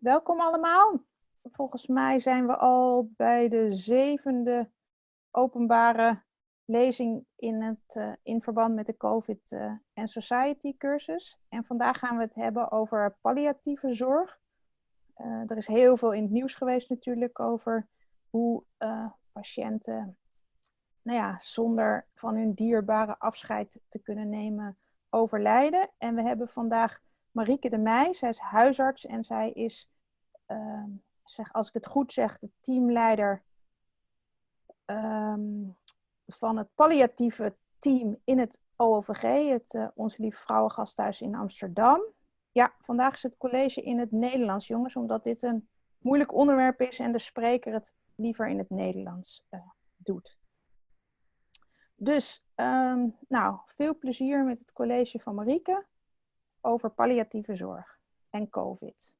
welkom allemaal. Volgens mij zijn we al bij de zevende openbare lezing in, het, uh, in verband met de COVID uh, and Society cursus. En vandaag gaan we het hebben over palliatieve zorg. Uh, er is heel veel in het nieuws geweest natuurlijk over hoe patiënten nou ja, zonder van hun dierbare afscheid te kunnen nemen overlijden. En we hebben vandaag Marieke de Meij. Zij is huisarts en zij is, uh, zeg, als ik het goed zeg, de teamleider um, van het palliatieve team in het OOVG, het uh, Onze Lieve Vrouwengasthuis in Amsterdam. Ja, vandaag is het college in het Nederlands, jongens, omdat dit een moeilijk onderwerp is en de spreker het liever in het Nederlands uh, doet. Dus, um, nou, veel plezier met het college van Marieke over palliatieve zorg en COVID.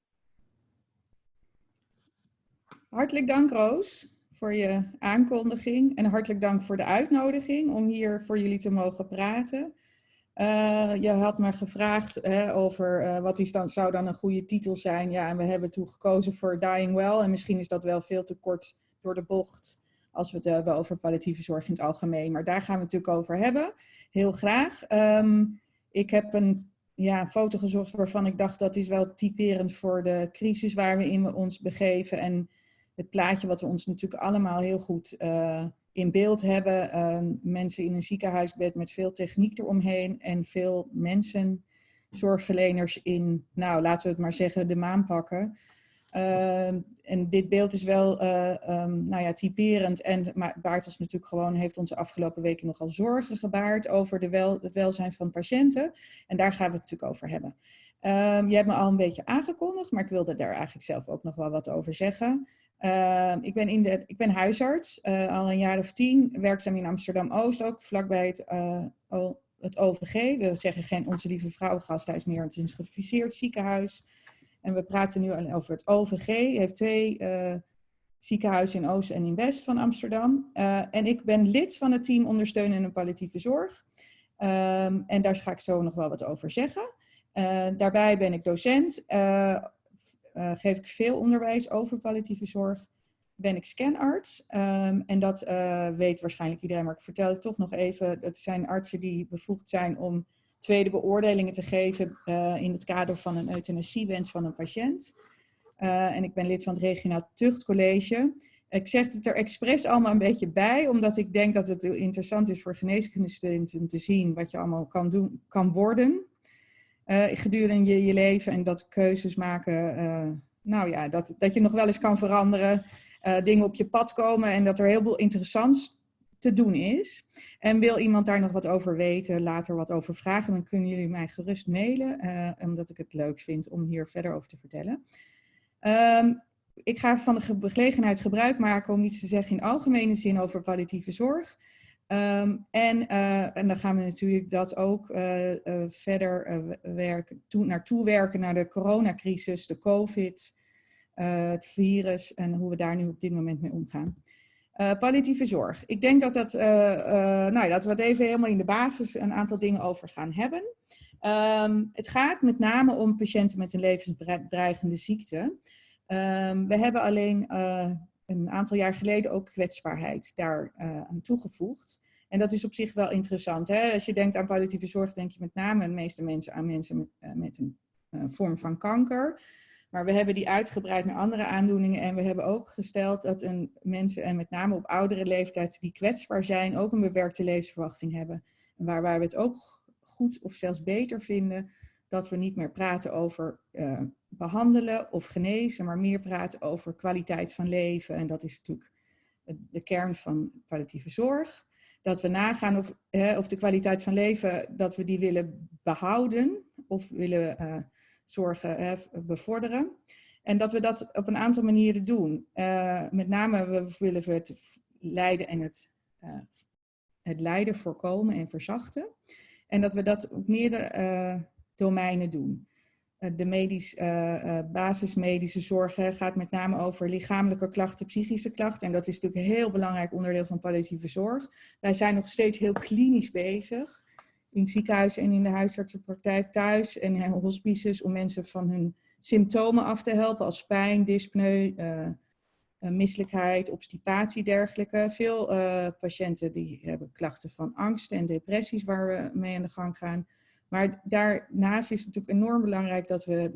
Hartelijk dank Roos voor je aankondiging en hartelijk dank voor de uitnodiging om hier voor jullie te mogen praten. Uh, je had me gevraagd hè, over uh, wat is dan, zou dan een goede titel zijn. Ja, en we hebben toen gekozen voor Dying Well. En misschien is dat wel veel te kort door de bocht als we het hebben over palliatieve zorg in het algemeen. Maar daar gaan we het natuurlijk over hebben. Heel graag. Um, ik heb een ja, foto gezocht waarvan ik dacht dat is wel typerend voor de crisis waar we in ons begeven. En het plaatje wat we ons natuurlijk allemaal heel goed uh, in beeld hebben. Uh, mensen in een ziekenhuisbed met veel techniek eromheen en veel mensen, zorgverleners in, nou laten we het maar zeggen, de maan pakken. Uh, en dit beeld is wel uh, um, nou ja, typerend. En maar Baartels natuurlijk gewoon heeft ons de afgelopen weken nogal zorgen gebaard over de wel, het welzijn van patiënten. En daar gaan we het natuurlijk over hebben. Um, je hebt me al een beetje aangekondigd, maar ik wilde daar eigenlijk zelf ook nog wel wat over zeggen. Ik, ben in de, ik ben huisarts, uh, al een jaar of tien, werkzaam in Amsterdam-Oost, ook vlakbij het, uh, het OVG. We zeggen geen Onze Lieve Vrouwengasthuis meer, het is een geadviseerd ziekenhuis. En we praten nu over het OVG. Heeft twee uh, ziekenhuizen in Oost en in West van Amsterdam. Uh, en ik ben lid van het team Ondersteunen en Palliatieve Zorg. Um, en daar ga ik zo nog wel wat over zeggen. Uh, daarbij ben ik docent. geef ik veel onderwijs over palliatieve zorg. Ben ik scanarts. Um, en dat weet waarschijnlijk iedereen, maar ik vertel het toch nog even. Dat zijn artsen die bevoegd zijn om tweede beoordelingen te geven uh, in het kader van een euthanasiewens van een patiënt. Uh, en ik ben lid van het regionaal tuchtcollege. Ik zeg het er expres allemaal een beetje bij, omdat ik denk dat het interessant is voor geneeskundestudenten te zien wat je allemaal kan, doen, kan worden uh, gedurende je, je leven en dat keuzes maken, nou ja, dat, dat je nog wel eens kan veranderen, dingen op je pad komen en dat er heel veel interessants te doen is. En wil iemand daar nog wat over weten, later wat over vragen, dan kunnen jullie mij gerust mailen, uh, omdat ik het leuk vind om hier verder over te vertellen. Um, ik ga van de gelegenheid gebruik maken om iets te zeggen in algemene zin over palliatieve zorg. Um, en, uh, en dan gaan we natuurlijk dat ook uh, verder werken, toe, naartoe werken naar de coronacrisis, de COVID, het virus en hoe we daar nu op dit moment mee omgaan. Uh, palliatieve zorg. Ik denk dat, dat, uh, uh, nou, dat we het even helemaal in de basis een aantal dingen over gaan hebben. Um, het gaat met name om patiënten met een levensbedreigende ziekte. Um, we hebben alleen een aantal jaar geleden ook kwetsbaarheid daar aan toegevoegd. En dat is op zich wel interessant. Hè? Als je denkt aan palliatieve zorg, denk je met name de meeste mensen aan mensen met, met een vorm van kanker. Maar we hebben die uitgebreid naar andere aandoeningen en we hebben ook gesteld dat een, mensen, en met name op oudere leeftijd die kwetsbaar zijn, ook een beperkte levensverwachting hebben. En waar, we het ook goed of zelfs beter vinden, dat we niet meer praten over uh, behandelen of genezen, maar meer praten over kwaliteit van leven. En dat is natuurlijk de kern van palliatieve zorg. Dat we nagaan of, hè, of de kwaliteit van leven, dat we die willen behouden of willen... Uh, zorgen bevorderen. En dat we dat op een aantal manieren doen. Uh, met name we willen we het lijden en het, uh, het lijden voorkomen en verzachten. En dat we dat op meerdere uh, domeinen doen. de medisch, basismedische zorg gaat met name over lichamelijke klachten, psychische klachten. En dat is natuurlijk een heel belangrijk onderdeel van palliatieve zorg. Wij zijn nog steeds heel klinisch bezig in ziekenhuizen en in de huisartsenpraktijk thuis en hospices om mensen van hun symptomen af te helpen als pijn, dyspneu, misselijkheid, obstipatie, dergelijke. Veel patiënten die hebben klachten van angst en depressies waar we mee aan de gang gaan. Maar daarnaast is het natuurlijk enorm belangrijk dat we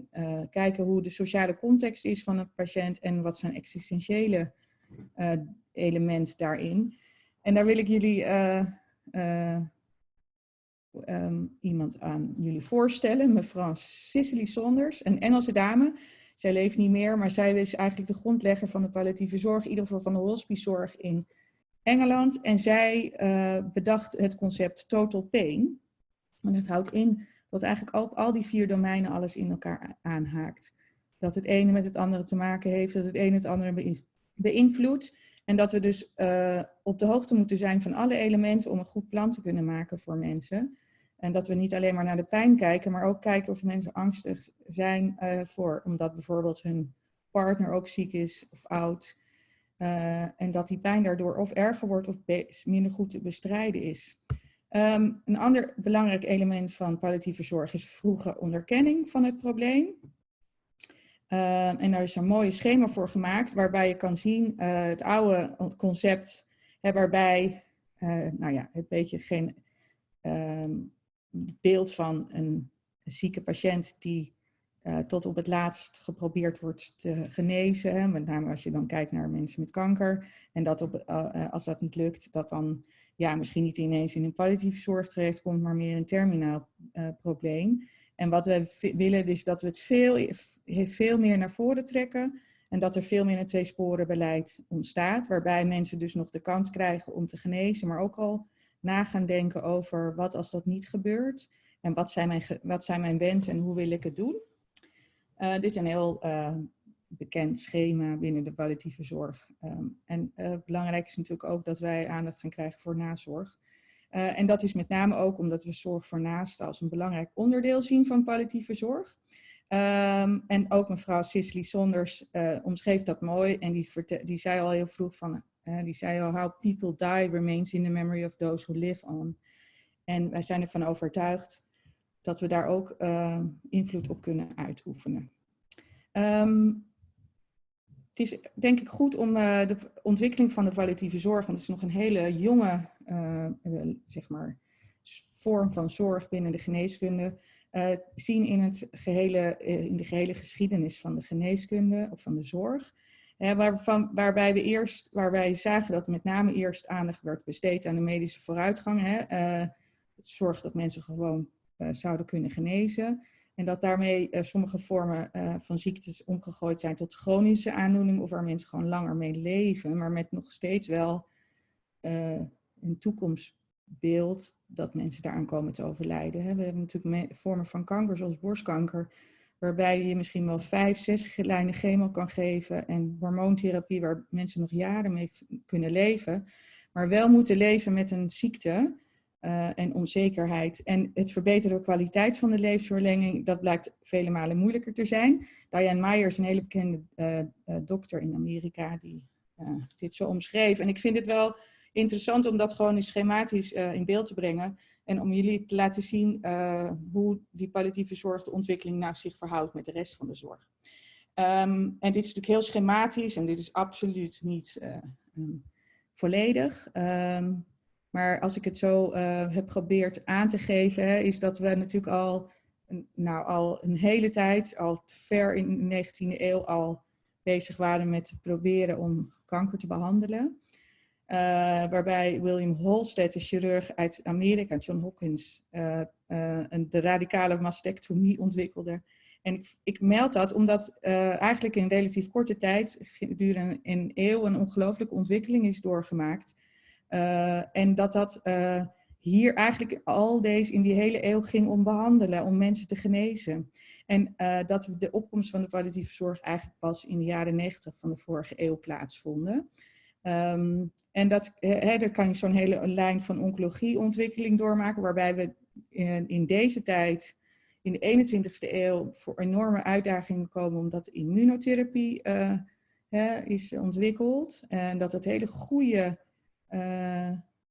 kijken hoe de sociale context is van een patiënt en wat zijn existentiële element daarin. En daar wil ik jullie um, iemand aan jullie voorstellen, mevrouw Cicely Saunders, een Engelse dame. Zij leeft niet meer, maar zij is eigenlijk de grondlegger van de palliatieve zorg, in ieder geval van de hospicezorg in Engeland. En zij uh, bedacht het concept total pain. En dat houdt in dat eigenlijk op al die vier domeinen alles in elkaar aanhaakt. Dat het ene met het andere te maken heeft, dat het ene het andere beïnvloedt. En dat we dus uh, op de hoogte moeten zijn van alle elementen om een goed plan te kunnen maken voor mensen. En dat we niet alleen maar naar de pijn kijken, maar ook kijken of mensen angstig zijn uh, voor, omdat bijvoorbeeld hun partner ook ziek is of oud. Uh, en dat die pijn daardoor of erger wordt of minder goed te bestrijden is. Um, een ander belangrijk element van palliatieve zorg is vroege onderkenning van het probleem. Uh, en daar is een mooi schema voor gemaakt, waarbij je kan zien uh, het oude concept, hè, waarbij, nou ja, het beetje geen um, het beeld van een, zieke patiënt die uh, tot op het laatst geprobeerd wordt te genezen. Met name als je dan kijkt naar mensen met kanker. En dat op, uh, als dat niet lukt, dat dan ja, misschien niet ineens in een palliatieve zorg terechtkomt, maar meer een terminaal probleem. En wat we willen is dat we het veel, veel meer naar voren trekken. En dat er veel meer een tweesporenbeleid ontstaat. Waarbij mensen dus nog de kans krijgen om te genezen, maar ook al na gaan denken over wat als dat niet gebeurt. En wat zijn mijn, wat zijn mijn wensen en hoe wil ik het doen. Uh, dit is een heel uh, bekend schema binnen de palliatieve zorg. Um, en uh, belangrijk is natuurlijk ook dat wij aandacht gaan krijgen voor nazorg. en dat is met name ook omdat we zorg voor naasten als een belangrijk onderdeel zien van palliatieve zorg. Um, en ook mevrouw Cicely Sonders omschreef dat mooi en die, die zei al heel vroeg van die zei al, how people die remains in the memory of those who live on. En wij zijn ervan overtuigd dat we daar ook uh, invloed op kunnen uitoefenen. Um, het is denk ik goed om uh, de ontwikkeling van de palliatieve zorg, want het is nog een hele jonge zeg maar, vorm van zorg binnen de geneeskunde, zien in, het gehele, in de gehele geschiedenis van de geneeskunde of van de zorg waarbij we eerst, waar wij zagen dat met name eerst aandacht werd besteed aan de medische vooruitgang. Hè, uh, zorg dat mensen gewoon uh, zouden kunnen genezen. En dat daarmee uh, sommige vormen van ziektes omgegooid zijn tot chronische aandoeningen of waar mensen gewoon langer mee leven, maar met nog steeds wel een toekomstbeeld dat mensen daaraan komen te overlijden. Hè. We hebben natuurlijk vormen van kanker zoals borstkanker waarbij je misschien wel vijf, zes lijnen chemo kan geven en hormoontherapie waar mensen nog jaren mee kunnen leven, maar wel moeten leven met een ziekte uh, en onzekerheid. En het verbeteren de kwaliteit van de levensverlenging, dat blijkt vele malen moeilijker te zijn. Diane Myers, een hele bekende uh, uh, dokter in Amerika, die dit zo omschreef. En ik vind het wel interessant om dat gewoon schematisch in beeld te brengen. En om jullie te laten zien uh, hoe die palliatieve zorg, de ontwikkeling naar zich verhoudt met de rest van de zorg. Um, en dit is natuurlijk heel schematisch en dit is absoluut niet uh, um, volledig. Um, maar als ik het zo uh, heb geprobeerd aan te geven, hè, is dat we natuurlijk al, nou, al een hele tijd, al ver in de 19e eeuw al bezig waren met proberen om kanker te behandelen. Uh, waarbij William Halsted, de chirurg uit Amerika, John Hopkins, uh, uh, een, de radicale mastectomie ontwikkelde. En ik, ik meld dat omdat eigenlijk in relatief korte tijd, gedurende een eeuw, een ongelooflijke ontwikkeling is doorgemaakt. en dat dat hier eigenlijk al deze, in die hele eeuw ging om behandelen, om mensen te genezen. En dat de opkomst van de palliatieve zorg eigenlijk pas in de jaren negentig van de vorige eeuw plaatsvonden. Um, en dat, he, dat kan je zo'n hele lijn van oncologieontwikkeling doormaken, waarbij we in, in, deze tijd, in de 21ste eeuw, voor enorme uitdagingen komen omdat immunotherapie uh, is ontwikkeld. En dat het hele goede, uh,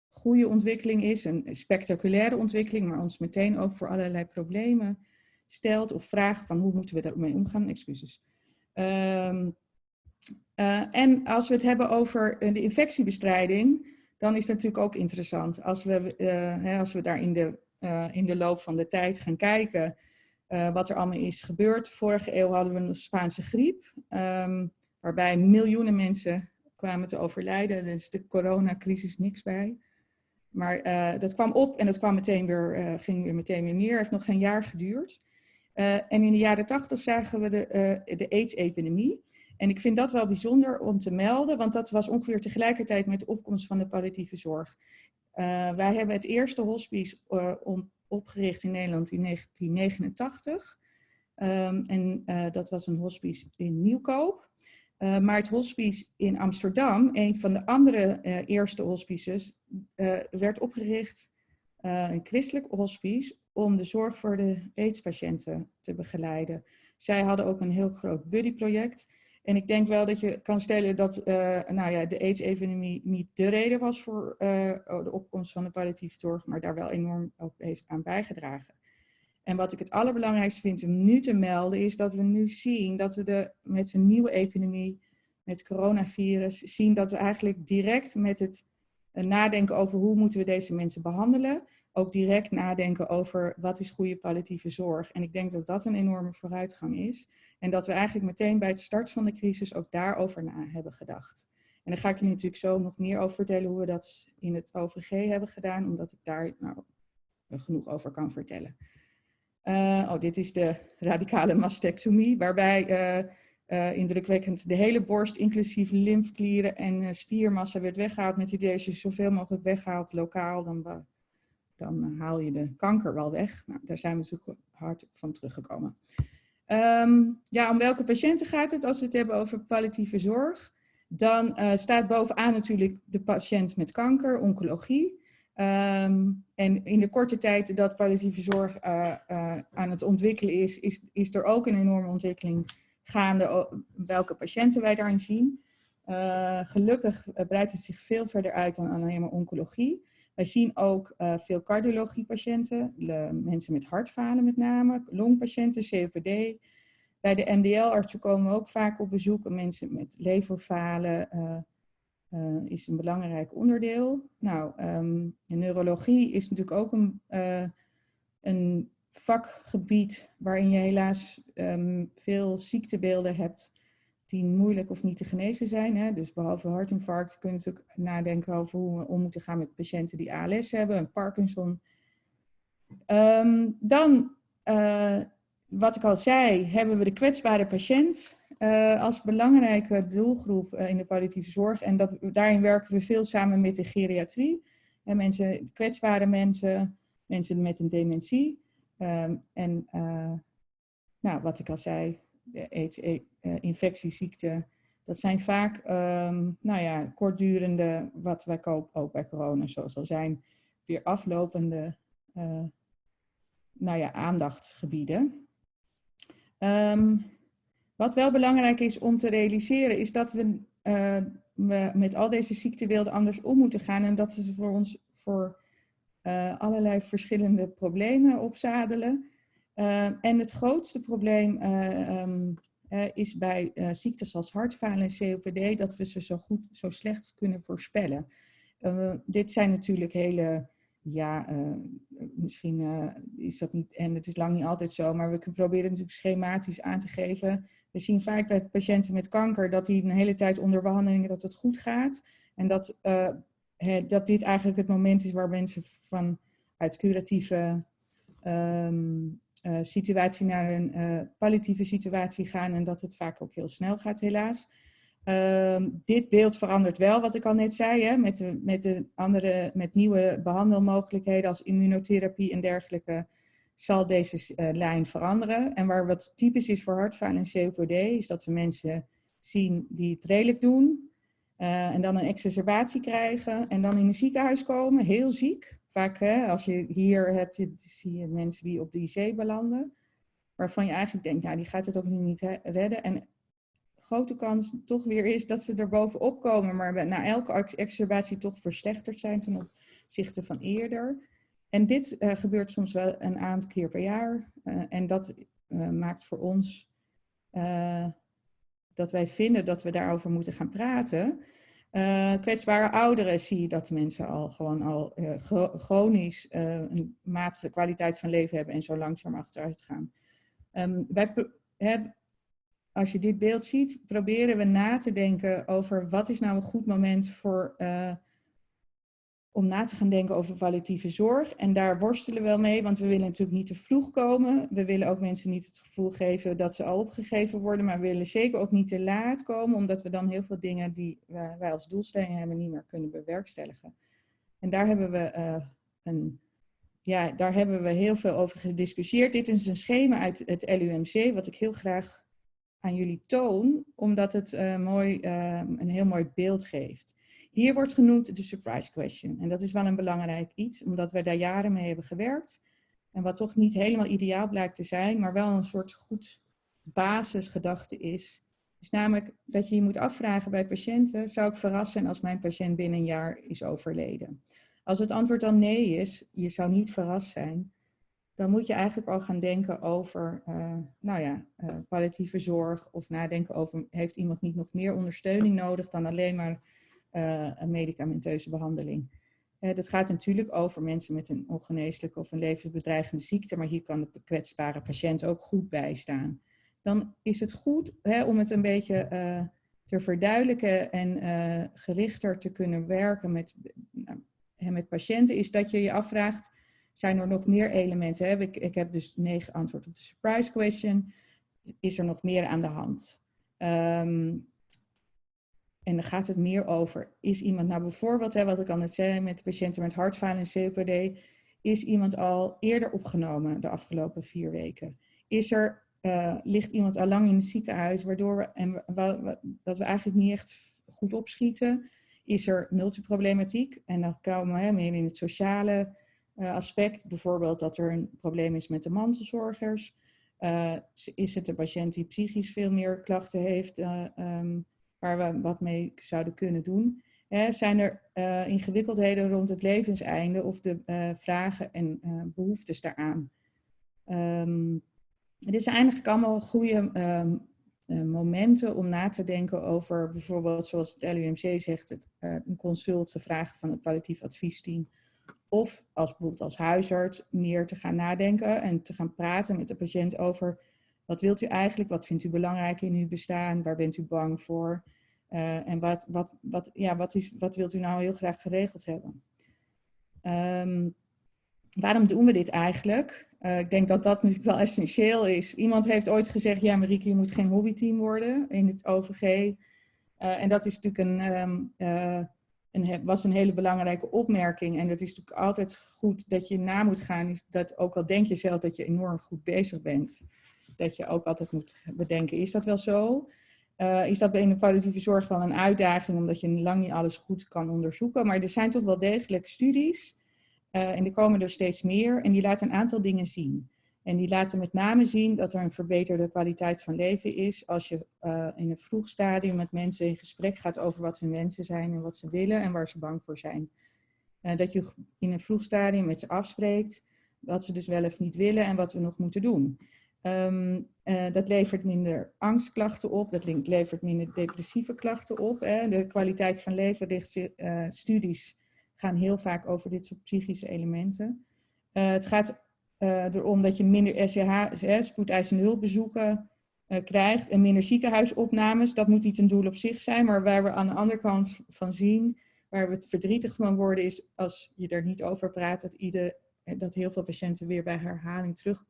goede ontwikkeling is, een spectaculaire ontwikkeling, maar ons meteen ook voor allerlei problemen stelt of vragen van hoe moeten we daarmee omgaan. Excuses. Ehm, eh, en als we het hebben over de infectiebestrijding, dan is het natuurlijk ook interessant. Als we, hè, als we daar in de, in de loop van de tijd gaan kijken wat er allemaal is gebeurd. Vorige eeuw hadden we een Spaanse griep, um, waarbij miljoenen mensen kwamen te overlijden. Daar is de coronacrisis niks bij. Maar dat kwam op en dat kwam meteen weer, ging weer meteen weer neer. heeft nog geen jaar geduurd. En in de jaren tachtig zagen we de, de AIDS-epidemie. En ik vind dat wel bijzonder om te melden, want dat was ongeveer tegelijkertijd met de opkomst van de palliatieve zorg. wij hebben het eerste hospice om, opgericht in Nederland in 1989. Um, en dat was een hospice in Nieuwkoop. Maar het hospice in Amsterdam, een van de andere eerste hospices, werd opgericht, een christelijk hospice, om de zorg voor de AIDS-patiënten te begeleiden. Zij hadden ook een heel groot buddyproject. En ik denk wel dat je kan stellen dat nou ja, de AIDS-epidemie niet de reden was voor de opkomst van de palliatieve zorg, maar daar wel enorm ook heeft aan bijgedragen. En wat ik het allerbelangrijkste vind om nu te melden, is dat we nu zien dat we de, met een nieuwe epidemie, met coronavirus, zien dat we eigenlijk direct met het eh, nadenken over hoe moeten we deze mensen behandelen, ook direct nadenken over wat is goede palliatieve zorg. En ik denk dat dat een enorme vooruitgang is. En dat we eigenlijk meteen bij het start van de crisis ook daarover na hebben gedacht. En daar ga ik je natuurlijk zo nog meer over vertellen hoe we dat in het OVG hebben gedaan, omdat ik daar nou, genoeg over kan vertellen. Uh, oh, dit is de radicale mastectomie, waarbij uh, uh, indrukwekkend de hele borst, inclusief lymfklieren en spiermassa, werd weggehaald. Met het idee, als je zoveel mogelijk weghaalt lokaal, dan, dan haal je de kanker wel weg. Nou, daar zijn we zo hard van teruggekomen. Um, ja, om welke patiënten gaat het als we het hebben over palliatieve zorg? Dan staat bovenaan natuurlijk de patiënt met kanker, oncologie. Um, en in de korte tijd dat palliatieve zorg uh, uh, aan het ontwikkelen is, is, is er ook een enorme ontwikkeling gaande welke patiënten wij daarin zien. Gelukkig breidt het zich veel verder uit dan alleen maar oncologie. Wij zien ook veel cardiologiepatiënten, mensen met hartfalen met name, longpatiënten, COPD. Bij de MDL-artsen komen we ook vaak op bezoek, mensen met leverfalen, uh, is een belangrijk onderdeel. Nou, um, neurologie is natuurlijk ook een, uh, een vakgebied waarin je helaas um, veel ziektebeelden hebt die moeilijk of niet te genezen zijn. Hè? Dus behalve hartinfarct kun je natuurlijk nadenken over hoe we om moeten gaan met patiënten die ALS hebben, Parkinson. Um, dan, uh, wat ik al zei, hebben we de kwetsbare patiënt uh, als belangrijke doelgroep uh, in de palliatieve zorg. En dat, daarin werken we veel samen met de geriatrie. En mensen, kwetsbare mensen, mensen met een dementie. Um, en nou, wat ik al zei, AIDS, infectieziekten. Dat zijn vaak um, nou ja, kortdurende, wat wij ook bij corona zoals al zijn, weer aflopende nou ja, aandachtsgebieden. Um, wat wel belangrijk is om te realiseren is dat we, met al deze ziektebeelden anders om moeten gaan en dat ze voor ons voor allerlei verschillende problemen opzadelen. Uh, en het grootste probleem um, is bij ziektes als hartfalen en COPD dat we ze zo goed, zo slecht kunnen voorspellen. dit zijn natuurlijk hele ja, misschien is dat niet, en het is lang niet altijd zo, maar we proberen natuurlijk schematisch aan te geven. We zien vaak bij patiënten met kanker dat die een hele tijd onder behandeling dat het goed gaat. En dat, dat dit eigenlijk het moment is waar mensen van uit curatieve situatie naar een palliatieve situatie gaan. En dat het vaak ook heel snel gaat, helaas. Uh, dit beeld verandert wel, wat ik al net zei, hè, met, de, met, de andere, met nieuwe behandelmogelijkheden als immunotherapie en dergelijke, zal deze uh, lijn veranderen. En waar wat typisch is voor hartfalen en COPD, is dat we mensen zien die het redelijk doen, en dan een exacerbatie krijgen en dan in een ziekenhuis komen, heel ziek. Vaak, als je hier hebt, zie je mensen die op de IC belanden, waarvan je eigenlijk denkt, nou, die gaat het ook niet redden. En grote kans toch weer is dat ze er bovenop komen, maar na elke exacerbatie toch verslechterd zijn ten opzichte van eerder. En dit gebeurt soms wel een aantal keer per jaar. en dat maakt voor ons dat wij vinden dat we daarover moeten gaan praten. Uh, kwetsbare ouderen zie je dat mensen al gewoon al uh, chronisch uh, een matige kwaliteit van leven hebben en zo langzaam achteruit gaan. Um, wij hebben, als je dit beeld ziet, proberen we na te denken over wat is nou een goed moment voor om na te gaan denken over palliatieve zorg. En daar worstelen we wel mee, want we willen natuurlijk niet te vroeg komen. We willen ook mensen niet het gevoel geven dat ze al opgegeven worden, maar we willen zeker ook niet te laat komen, omdat we dan heel veel dingen die wij als doelstelling hebben niet meer kunnen bewerkstelligen. En daar hebben we, uh, een, ja, daar hebben we heel veel over gediscussieerd. Dit is een schema uit het LUMC, wat ik heel graag aan jullie toon, omdat het uh, mooi, uh, een heel mooi beeld geeft. Hier wordt genoemd de surprise question. En dat is wel een belangrijk iets, omdat we daar jaren mee hebben gewerkt. En wat toch niet helemaal ideaal blijkt te zijn, maar wel een soort goed basisgedachte is. Is namelijk dat je je moet afvragen bij patiënten, zou ik verrast zijn als mijn patiënt binnen een jaar is overleden? Als het antwoord dan nee is, je zou niet verrast zijn, dan moet je eigenlijk al gaan denken over, uh, nou ja, uh, palliatieve zorg of nadenken over, heeft iemand niet nog meer ondersteuning nodig dan alleen maar een medicamenteuze behandeling. Uh, dat gaat natuurlijk over mensen met een ongeneeslijke of een levensbedreigende ziekte, maar hier kan de kwetsbare patiënt ook goed bij staan. Dan is het goed hè, om het een beetje uh, te verduidelijken en gerichter te kunnen werken met, met patiënten, is dat je je afvraagt, zijn er nog meer elementen? Hè? Ik, ik heb dus negen antwoord op de surprise question. Is er nog meer aan de hand? Um, en dan gaat het meer over, is iemand nou bijvoorbeeld, hè, wat ik al net zei met patiënten met hartfalen en COPD, is iemand al eerder opgenomen de afgelopen vier weken? Is er, uh, ligt iemand al lang in het ziekenhuis, waardoor we, en dat we eigenlijk niet echt goed opschieten? Is er multiproblematiek? En dan komen we meer in het sociale uh, aspect, bijvoorbeeld dat er een probleem is met de mantelzorgers. Uh, is het een patiënt die psychisch veel meer klachten heeft? Um, waar we wat mee zouden kunnen doen. Zijn er uh, ingewikkeldheden rond het levenseinde of de uh, vragen en uh, behoeftes daaraan? Um, dit zijn eigenlijk allemaal goede um, momenten om na te denken over bijvoorbeeld, zoals het LUMC zegt, het, een consult te vragen van het palliatief adviesteam. Of als bijvoorbeeld als huisarts meer te gaan nadenken en te gaan praten met de patiënt over wat wilt u eigenlijk? Wat vindt u belangrijk in uw bestaan? Waar bent u bang voor? Uh, en wat, wat, wat, ja, wat, is, wat wilt u nou heel graag geregeld hebben? Um, waarom doen we dit eigenlijk? Uh, ik denk dat dat natuurlijk wel essentieel is. Iemand heeft ooit gezegd, ja Marieke, je moet geen hobbyteam worden in het OVG. Uh, en dat is natuurlijk een, um, een, was een hele belangrijke opmerking. En dat is natuurlijk altijd goed dat je na moet gaan. Is dat ook al denk je zelf dat je enorm goed bezig bent dat je ook altijd moet bedenken, is dat wel zo? Uh, is dat bij de palliatieve zorg wel een uitdaging, omdat je lang niet alles goed kan onderzoeken. Maar er zijn toch wel degelijk studies, uh, en er komen er steeds meer, en die laten een aantal dingen zien. En die laten met name zien dat er een verbeterde kwaliteit van leven is als je uh, in een vroeg stadium met mensen in gesprek gaat over wat hun wensen zijn en wat ze willen en waar ze bang voor zijn. dat je in een vroeg stadium met ze afspreekt wat ze dus wel of niet willen en wat we nog moeten doen. Um, uh, dat levert minder angstklachten op, dat levert minder depressieve klachten op. Hè. De kwaliteit van leven uh, studies gaan heel vaak over dit soort psychische elementen. Uh, het gaat erom dat je minder SCH, spoedeisende hulpbezoeken, krijgt en minder ziekenhuisopnames. Dat moet niet een doel op zich zijn, maar waar we aan de andere kant van zien, waar we het verdrietig van worden, is als je er niet over praat, dat, ieder, dat heel veel patiënten weer bij herhaling terug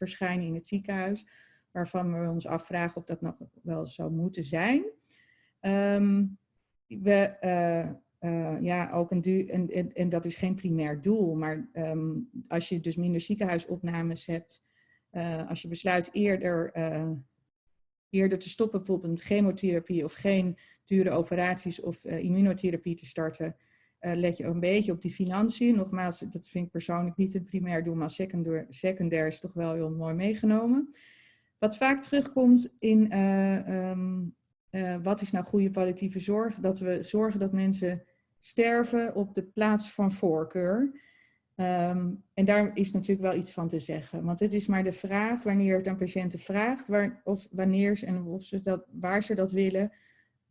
verschijnen in het ziekenhuis, waarvan we ons afvragen of dat nog wel zou moeten zijn. Um, we, uh, uh, ja, ook een du en, en, en, dat is geen primair doel, maar um, als je dus minder ziekenhuisopnames hebt, uh, als je besluit eerder, eerder te stoppen, bijvoorbeeld met chemotherapie of geen dure operaties of immunotherapie te starten, uh, let je een beetje op die financiën. Nogmaals, dat vind ik persoonlijk niet een primair doel, maar secundair, secundair is toch wel heel mooi meegenomen. Wat vaak terugkomt in uh, um, uh, wat is nou goede palliatieve zorg, dat we zorgen dat mensen sterven op de plaats van voorkeur. Ehm, en daar is natuurlijk wel iets van te zeggen. Want het is maar de vraag wanneer het aan patiënten vraagt, waar, of wanneer ze en of ze dat, waar ze dat willen,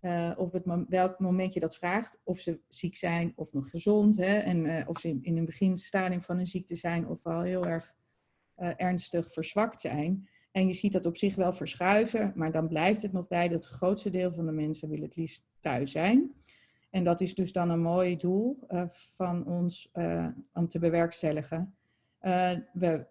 uh, op het welk moment je dat vraagt, of ze ziek zijn of nog gezond, hè, en uh, of ze in, een beginstadium van een ziekte zijn of al heel erg uh, ernstig verzwakt zijn. En je ziet dat op zich wel verschuiven, maar dan blijft het nog bij dat het grootste deel van de mensen wil het liefst thuis zijn. En dat is dus dan een mooi doel van ons om te bewerkstelligen. We,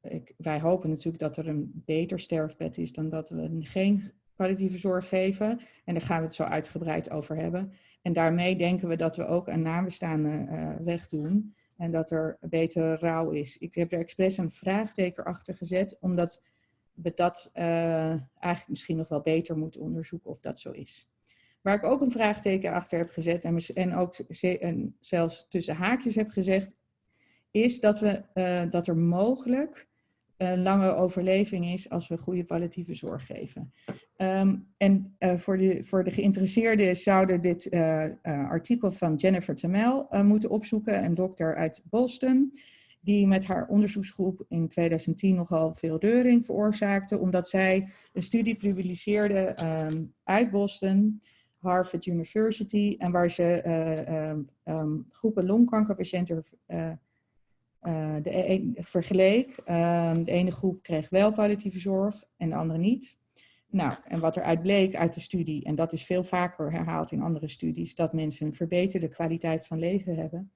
ik, wij hopen natuurlijk dat er een beter sterfbed is dan dat we geen palliatieve zorg geven. En daar gaan we het zo uitgebreid over hebben. En daarmee denken we dat we ook een nabestaanden recht doen. En dat er betere rouw is. Ik heb er expres een vraagteken achter gezet, omdat we dat eigenlijk misschien nog wel beter moeten onderzoeken of dat zo is. Waar ik ook een vraagteken achter heb gezet en, en ook zelfs tussen haakjes heb gezegd, is dat, we, uh, dat er mogelijk een lange overleving is als we goede palliatieve zorg geven. Um, en uh, voor, de, voor de geïnteresseerden zouden dit uh, artikel van Jennifer Tamel moeten opzoeken, een dokter uit Boston, die met haar onderzoeksgroep in 2010 nogal veel reuring veroorzaakte, omdat zij een studie publiceerde um, uit Boston, Harvard University en waar ze um, groepen longkankerpatiënten uh, de een, vergeleek. Um, de ene groep kreeg wel palliatieve zorg en de andere niet. Nou, en wat eruit bleek uit de studie, en dat is veel vaker herhaald in andere studies, dat mensen een verbeterde kwaliteit van leven hebben.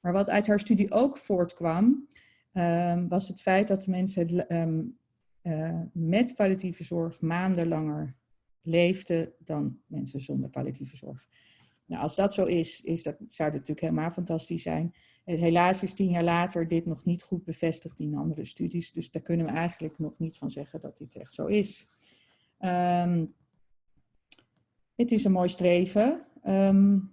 Maar wat uit haar studie ook voortkwam, was het feit dat mensen um, met palliatieve zorg maanden langer leefden dan mensen zonder palliatieve zorg. Nou, als dat zo is, is dat, zou dat natuurlijk helemaal fantastisch zijn. Helaas is tien jaar later dit nog niet goed bevestigd in andere studies. Dus daar kunnen we eigenlijk nog niet van zeggen dat dit echt zo is. Um, het is een mooi streven. Um,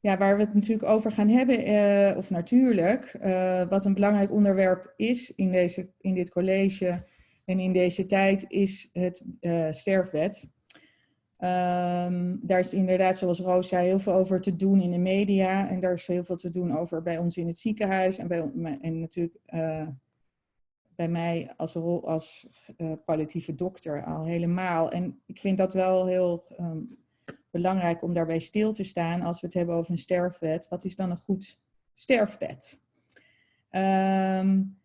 ja, waar we het natuurlijk over gaan hebben, uh, of natuurlijk, uh, wat een belangrijk onderwerp is in, deze, in dit college en in deze tijd, is het uh, sterfbed. Um, daar is inderdaad, zoals Roos zei, heel veel over te doen in de media. En daar is heel veel te doen over bij ons in het ziekenhuis. En, bij, en natuurlijk uh, bij mij als, als uh, palliatieve dokter al helemaal. En ik vind dat wel heel um, belangrijk om daarbij stil te staan als we het hebben over een sterfbed. Wat is dan een goed sterfbed? Um,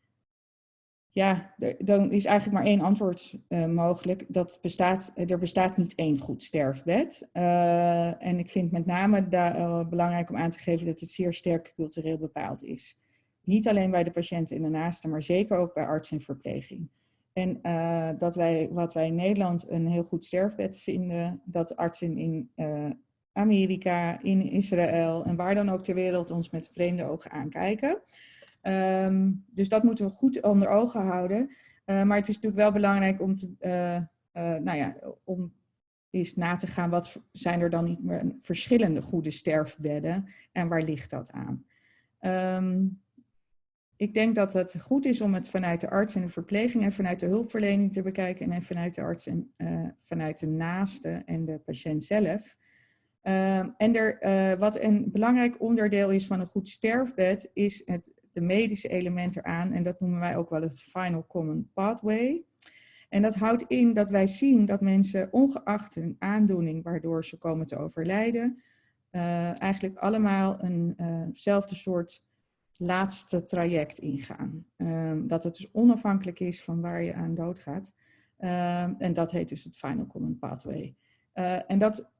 ja, dan is eigenlijk maar één antwoord uh, mogelijk. Dat bestaat, er bestaat niet één goed sterfbed. Uh, en ik vind met name da, uh, belangrijk om aan te geven dat het zeer sterk cultureel bepaald is. Niet alleen bij de patiënten en de naasten, maar zeker ook bij arts en verpleging. En dat wij, wat wij in Nederland een heel goed sterfbed vinden, dat artsen in Amerika, in Israël en waar dan ook ter wereld ons met vreemde ogen aankijken. Um, dus dat moeten we goed onder ogen houden. Uh, maar het is natuurlijk wel belangrijk om, te, uh, uh, nou ja, om eens na te gaan, wat zijn er dan niet meer verschillende goede sterfbedden en waar ligt dat aan? Um, ik denk dat het goed is om het vanuit de arts en de verpleging en vanuit de hulpverlening te bekijken en vanuit de arts en vanuit de naaste en de patiënt zelf. Uh, en er, wat een belangrijk onderdeel is van een goed sterfbed, is het de medische elementen aan. En dat noemen wij ook wel het Final Common Pathway. En dat houdt in dat wij zien dat mensen ongeacht hun aandoening waardoor ze komen te overlijden, uh, eigenlijk allemaal eenzelfde uh soort laatste traject ingaan. Um, dat het dus onafhankelijk is van waar je aan doodgaat. Um, en dat heet dus het Final Common Pathway. Uh, en dat,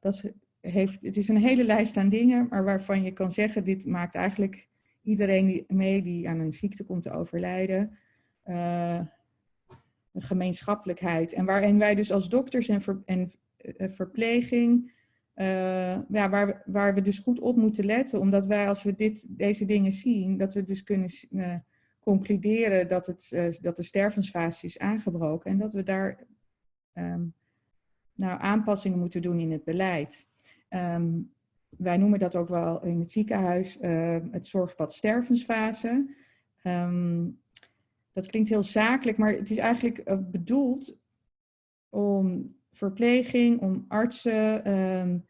dat heeft, het is een hele lijst aan dingen, maar waarvan je kan zeggen, dit maakt eigenlijk iedereen die, mee die aan een ziekte komt te overlijden. Uh, een gemeenschappelijkheid. En waarin wij dus als dokters en, en uh, verpleging, uh, ja, waar, waar we dus goed op moeten letten. Omdat wij als we dit, deze dingen zien, dat we dus kunnen concluderen dat, het, dat de stervensfase is aangebroken. En dat we daar um, nou, aanpassingen moeten doen in het beleid. Um, wij noemen dat ook wel in het ziekenhuis uh, het zorgpad stervensfase. Um, dat klinkt heel zakelijk, maar het is eigenlijk uh, bedoeld om verpleging, om artsen um,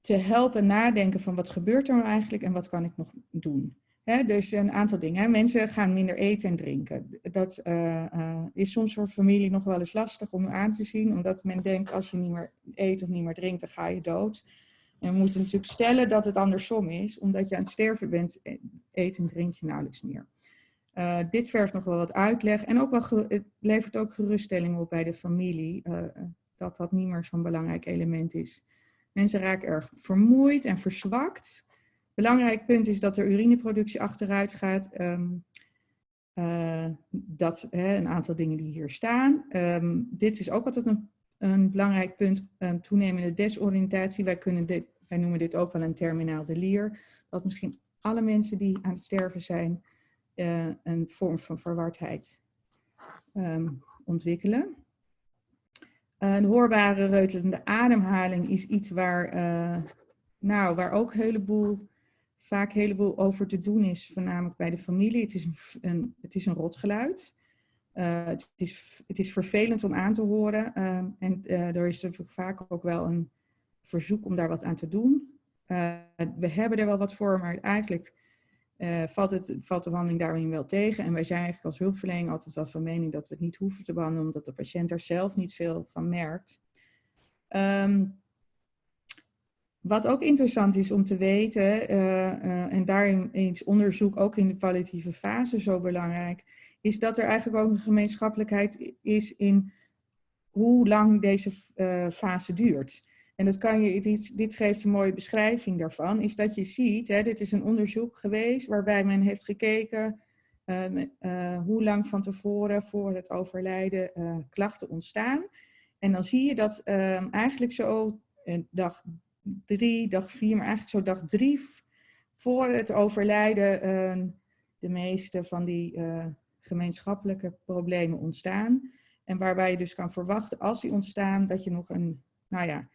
te helpen nadenken van wat gebeurt er nou eigenlijk en wat kan ik nog doen. Dus een aantal dingen. Mensen gaan minder eten en drinken. Dat eh, eh, is soms voor familie nog wel eens lastig om aan te zien, omdat men denkt als je niet meer eet of niet meer drinkt, dan ga je dood. En we moeten natuurlijk stellen dat het andersom is, omdat je aan het sterven bent, eet en drink je nauwelijks meer. Uh, dit vergt nog wel wat uitleg en ook wel het levert ook geruststelling op bij de familie dat dat niet meer zo'n belangrijk element is. Mensen raken erg vermoeid en verzwakt. Belangrijk punt is dat de urineproductie achteruit gaat. Uh, dat hè, een aantal dingen die hier staan. Um, dit is ook altijd een, een belangrijk punt. Um, toenemende desoriëntatie. Wij, kunnen dit, wij noemen dit ook wel een terminaal delier. Dat misschien alle mensen die aan het sterven zijn uh, een vorm van verwardheid ontwikkelen. Een hoorbare reutelende ademhaling is iets waar, uh, nou, waar ook een heleboel vaak een heleboel over te doen is, voornamelijk bij de familie. Het is een, een het is een rotgeluid. Uh, het, is, het is vervelend om aan te horen uh, en uh, er is er vaak ook wel een verzoek om daar wat aan te doen. Eh, we hebben er wel wat voor, maar eigenlijk valt, het, valt de behandeling daarin wel tegen. En wij zijn eigenlijk als hulpverlening altijd wel van mening dat we het niet hoeven te behandelen, omdat de patiënt daar zelf niet veel van merkt. Um, wat ook interessant is om te weten, en daarin is onderzoek ook in de palliatieve fase zo belangrijk, is dat er eigenlijk ook een gemeenschappelijkheid is in hoe lang deze uh, fase duurt. En dat kan je, dit, dit, geeft een mooie beschrijving daarvan, is dat je ziet, hè, dit is een onderzoek geweest waarbij men heeft gekeken hoe lang van tevoren voor het overlijden klachten ontstaan. En dan zie je dat ehm, eigenlijk zo dag drie, dag vier, maar eigenlijk zo dag drie voor het overlijden uh, de meeste van die gemeenschappelijke problemen ontstaan. En waarbij je dus kan verwachten, als die ontstaan, dat je nog een, nou ja,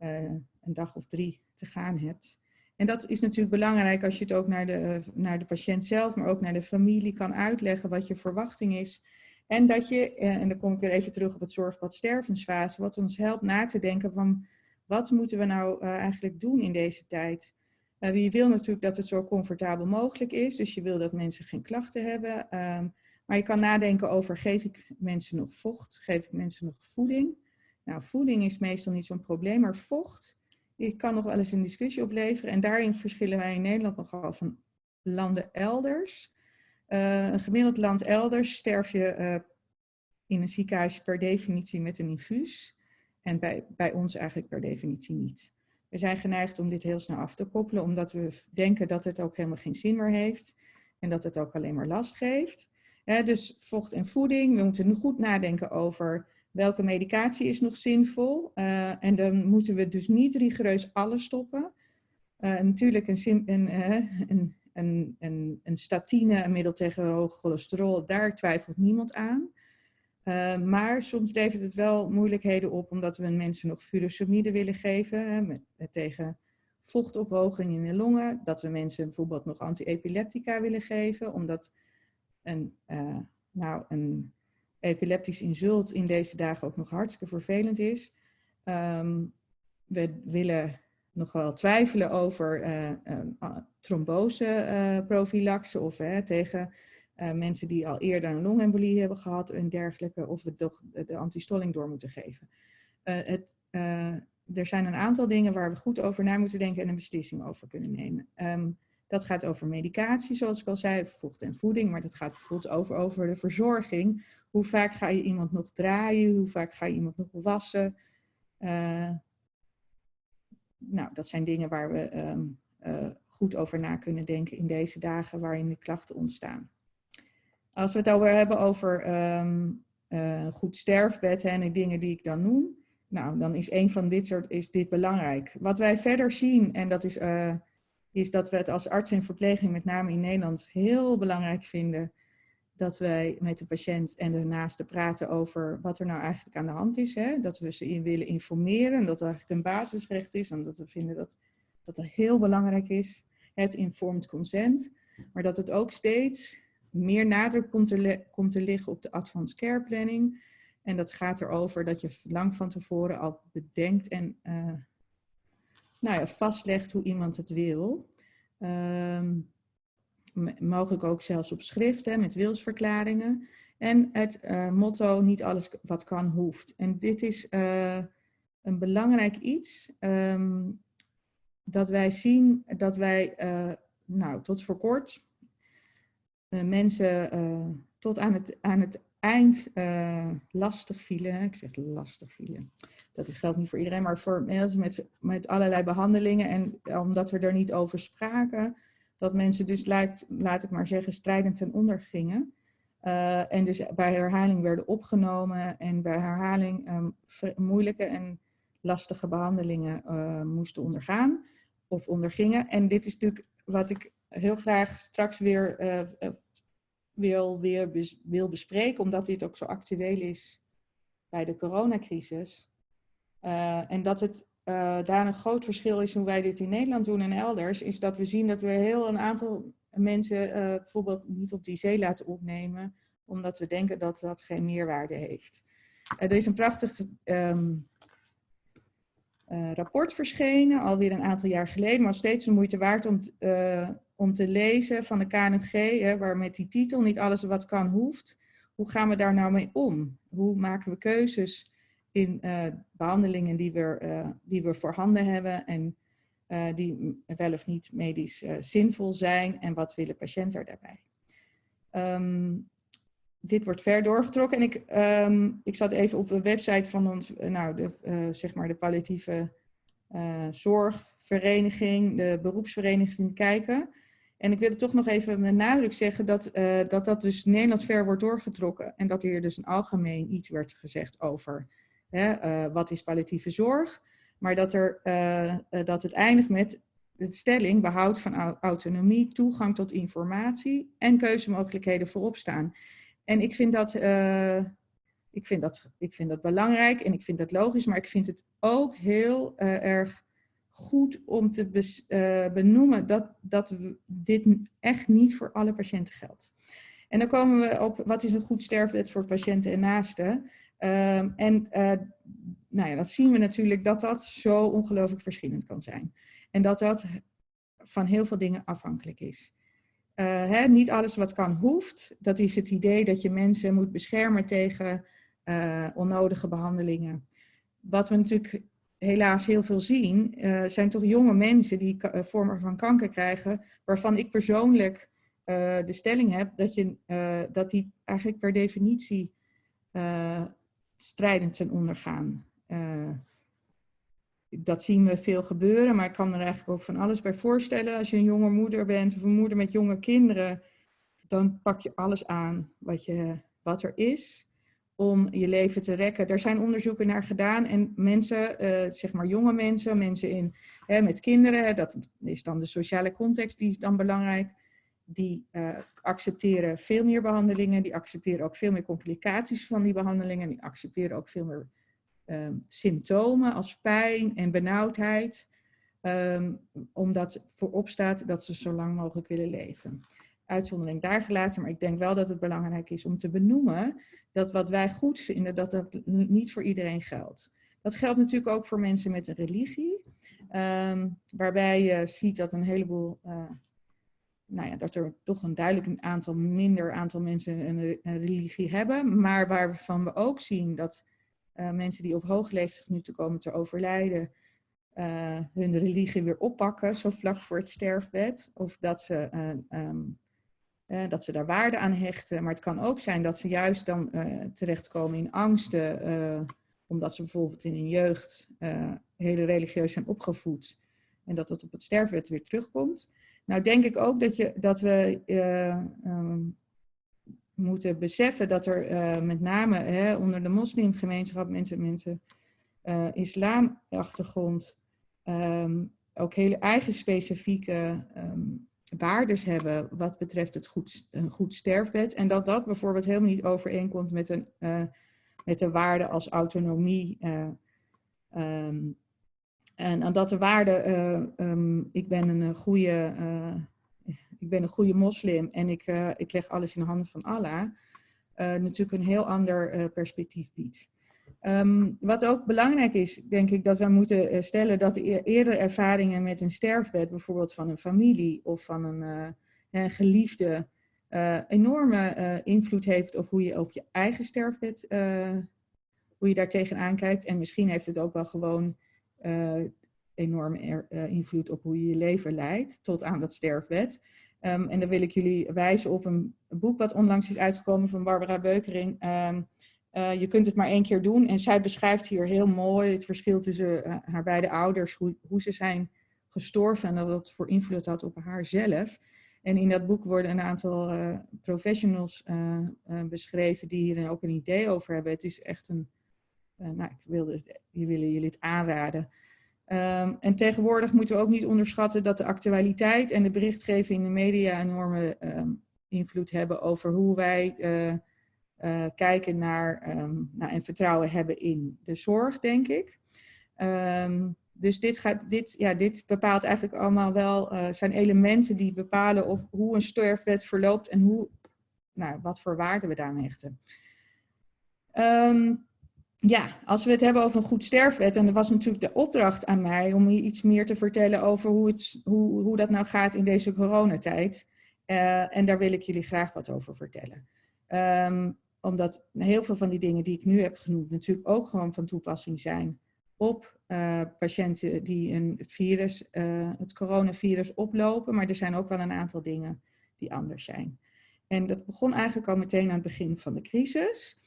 uh, een dag of drie te gaan hebt. En dat is natuurlijk belangrijk als je het ook naar de, naar de patiënt zelf, maar ook naar de familie kan uitleggen wat je verwachting is. En dat je, en dan kom ik weer even terug op het zorgpad stervensfase, wat ons helpt na te denken van wat moeten we nou uh, eigenlijk doen in deze tijd? Uh, je wil natuurlijk dat het zo comfortabel mogelijk is, dus je wil dat mensen geen klachten hebben. Um, maar je kan nadenken over, geef ik mensen nog vocht? Geef ik mensen nog voeding? Nou, voeding is meestal niet zo'n probleem, maar vocht kan nog wel eens een discussie opleveren. En daarin verschillen wij in Nederland nogal van landen elders. Uh, een gemiddeld land elders sterf je in een ziekenhuis per definitie met een infuus. En bij, bij ons eigenlijk per definitie niet. We zijn geneigd om dit heel snel af te koppelen, omdat we denken dat het ook helemaal geen zin meer heeft. En dat het ook alleen maar last geeft. Dus vocht en voeding, we moeten goed nadenken over welke medicatie is nog zinvol. Uh, en dan moeten we dus niet rigoureus alles stoppen. Uh, natuurlijk een, een, een, een, een, statine, een middel tegen hoog cholesterol, daar twijfelt niemand aan. Maar soms levert het wel moeilijkheden op omdat we mensen nog furosemide willen geven tegen vochtophoging in de longen. Dat we mensen bijvoorbeeld nog antiepileptica willen geven omdat een, uh, nou, een epileptisch insult in deze dagen ook nog hartstikke vervelend is. Um, we willen nog wel twijfelen over uh, uh, of tegen mensen die al eerder een longembolie hebben gehad en dergelijke, of we toch de antistolling door moeten geven. Het, er zijn een aantal dingen waar we goed over na moeten denken en een beslissing over kunnen nemen. Um, dat gaat over medicatie, zoals ik al zei, vocht en voeding, maar dat gaat bijvoorbeeld over, over de verzorging. Hoe vaak ga je iemand nog draaien? Hoe vaak ga je iemand nog wassen? nou, dat zijn dingen waar we um, goed over na kunnen denken in deze dagen waarin de klachten ontstaan. Als we het over hebben over um, uh, goed sterfbed en de dingen die ik dan noem, nou, dan is een van dit soort is dit belangrijk. Wat wij verder zien, en dat is, is dat we het als arts en verpleging, met name in Nederland, heel belangrijk vinden dat wij met de patiënt en de naaste praten over wat er nou eigenlijk aan de hand is. Hè? Dat we ze in willen informeren, dat dat eigenlijk een basisrecht is en dat we vinden dat dat heel belangrijk is, het informed consent. Maar dat het ook steeds meer nadruk komt te, komt te liggen op de advanced care planning. En dat gaat erover dat je lang van tevoren al bedenkt en uh, nou ja, vastlegt hoe iemand het wil. Um, mogelijk ook zelfs op schrift, hè, met wilsverklaringen. En het motto, niet alles wat kan hoeft. En dit is een belangrijk iets, ehm, dat wij zien dat wij, nou, tot voor kort, mensen tot aan het, aan het eind lastig vielen. Ik zeg lastig vielen. Dat geldt niet voor iedereen, maar voor mensen met, met allerlei behandelingen. En omdat we er niet over spraken, dat mensen dus, laat, laat ik maar zeggen, strijdend ten onder gingen. Uh, en dus bij herhaling werden opgenomen en bij herhaling um, moeilijke en lastige behandelingen uh, moesten ondergaan of ondergingen. En dit is natuurlijk wat ik heel graag straks weer wil, weer wil bespreken, omdat dit ook zo actueel is bij de coronacrisis. Uh, en dat het uh, daar een groot verschil is hoe wij dit in Nederland doen en elders, is dat we zien dat we heel een aantal mensen uh, bijvoorbeeld niet op die zee laten opnemen, omdat we denken dat dat geen meerwaarde heeft. er is een prachtig um, rapport verschenen, alweer een aantal jaar geleden, maar steeds een moeite waard om om te lezen van de KNMG, hè, waar met die titel niet alles wat kan hoeft. Hoe gaan we daar nou mee om? Hoe maken we keuzes in uh, behandelingen die we, uh, die we voorhanden hebben en uh, die wel of niet medisch zinvol zijn en wat willen patiënten daarbij? Um, dit wordt ver doorgetrokken en ik, um, ik zat even op de website van ons, nou, de, zeg maar de palliatieve zorgvereniging, de beroepsvereniging kijken. En ik wil toch nog even met nadruk zeggen dat, dat dat dus Nederlands ver wordt doorgetrokken. En dat hier dus een algemeen iets werd gezegd over uh, wat is palliatieve zorg. Maar dat, er, uh, dat het eindigt met de stelling behoud van autonomie, toegang tot informatie en keuzemogelijkheden voorop staan. En ik vind dat, ik vind dat, ik vind dat belangrijk en ik vind dat logisch, maar ik vind het ook heel erg goed om te benoemen dat, dat dit echt niet voor alle patiënten geldt. En dan komen we op wat is een goed sterfwet voor patiënten en naasten. Um, en uh, nou ja, dat zien we natuurlijk dat dat zo ongelooflijk verschillend kan zijn. En dat dat van heel veel dingen afhankelijk is. Uh, hè, niet alles wat kan hoeft. Dat is het idee dat je mensen moet beschermen tegen onnodige behandelingen. Wat we natuurlijk helaas heel veel zien, zijn toch jonge mensen die vormen van kanker krijgen, waarvan ik persoonlijk de stelling heb dat, je, dat die eigenlijk per definitie strijdend zijn ondergaan. dat zien we veel gebeuren, maar ik kan er eigenlijk ook van alles bij voorstellen. Als je een jonge moeder bent of een moeder met jonge kinderen, dan pak je alles aan wat, je, wat er is om je leven te rekken. Er zijn onderzoeken naar gedaan en mensen, uh, zeg maar jonge mensen, mensen in, hè, met kinderen, dat is dan de sociale context, die is dan belangrijk. Die uh, accepteren veel meer behandelingen, die accepteren ook veel meer complicaties van die behandelingen, die accepteren ook veel meer uh, symptomen als pijn en benauwdheid, um, omdat voorop staat dat ze zo lang mogelijk willen leven uitzondering daar gelaten. Maar ik denk wel dat het belangrijk is om te benoemen dat wat wij goed vinden, dat dat niet voor iedereen geldt. Dat geldt natuurlijk ook voor mensen met een religie. Um, waarbij je ziet dat een heleboel, uh, nou ja, dat er toch een duidelijk aantal, minder aantal mensen een, een religie hebben. Maar waarvan we ook zien dat uh, mensen die op hoge leeftijd nu te komen te overlijden, uh, hun religie weer oppakken, zo vlak voor het sterfbed. Of dat ze um, uh, dat ze daar waarde aan hechten. Maar het kan ook zijn dat ze juist dan terechtkomen in angsten. Omdat ze bijvoorbeeld in hun jeugd hele religieus zijn opgevoed. En dat dat op het sterfbed weer terugkomt. Nou denk ik ook dat, je, dat we um, moeten beseffen dat er met name hè, onder de moslimgemeenschap mensen met een islamachtergrond um, ook hele eigen specifieke um, waardes hebben wat betreft het goed, een goed sterfbed. En dat dat bijvoorbeeld helemaal niet overeenkomt met een, met een waarde als autonomie. En, en, dat de waarde, uh, um, ik ben een goede, ik ben een goede moslim en ik, ik leg alles in de handen van Allah, natuurlijk een heel ander perspectief biedt. Um, wat ook belangrijk is, denk ik, dat we moeten eh, stellen dat e-, eerder ervaringen met een sterfbed, bijvoorbeeld van een familie of van een, en geliefde enorme invloed heeft op hoe je op je eigen sterfbed, hoe je daar tegenaan kijkt. En misschien heeft het ook wel gewoon enorme invloed op hoe je je leven leidt tot aan dat sterfbed. Um, en dan wil ik jullie wijzen op een boek wat onlangs is uitgekomen van Barbara Beukering. Um, uh, je kunt het maar één keer doen. En zij beschrijft hier heel mooi het verschil tussen haar beide ouders, hoe, hoe, ze zijn gestorven en dat dat voor invloed had op haarzelf. En in dat boek worden een aantal professionals beschreven die hier ook een idee over hebben. Het is echt een, nou, ik wilde, die willen jullie het aanraden. Um, en tegenwoordig moeten we ook niet onderschatten dat de actualiteit en de berichtgeving in de media enorme um, invloed hebben over hoe wij uh, kijken naar um, nou, en vertrouwen hebben in de zorg, denk ik. dus dit, gaat, dit, ja, dit bepaalt eigenlijk allemaal wel, uh, zijn elementen die bepalen of, hoe een sterfbed verloopt en hoe, nou, wat voor waarde we daaraan hechten. Ja, als we het hebben over een goed sterfwet, en dat was natuurlijk de opdracht aan mij om iets meer te vertellen over hoe, het, hoe, hoe dat nou gaat in deze coronatijd. Uh, en daar wil ik jullie graag wat over vertellen. Um, omdat heel veel van die dingen die ik nu heb genoemd natuurlijk ook gewoon van toepassing zijn op uh, patiënten die een, virus, uh, het coronavirus oplopen. Maar er zijn ook wel een aantal dingen die anders zijn. En dat begon eigenlijk al meteen aan het begin van de crisis.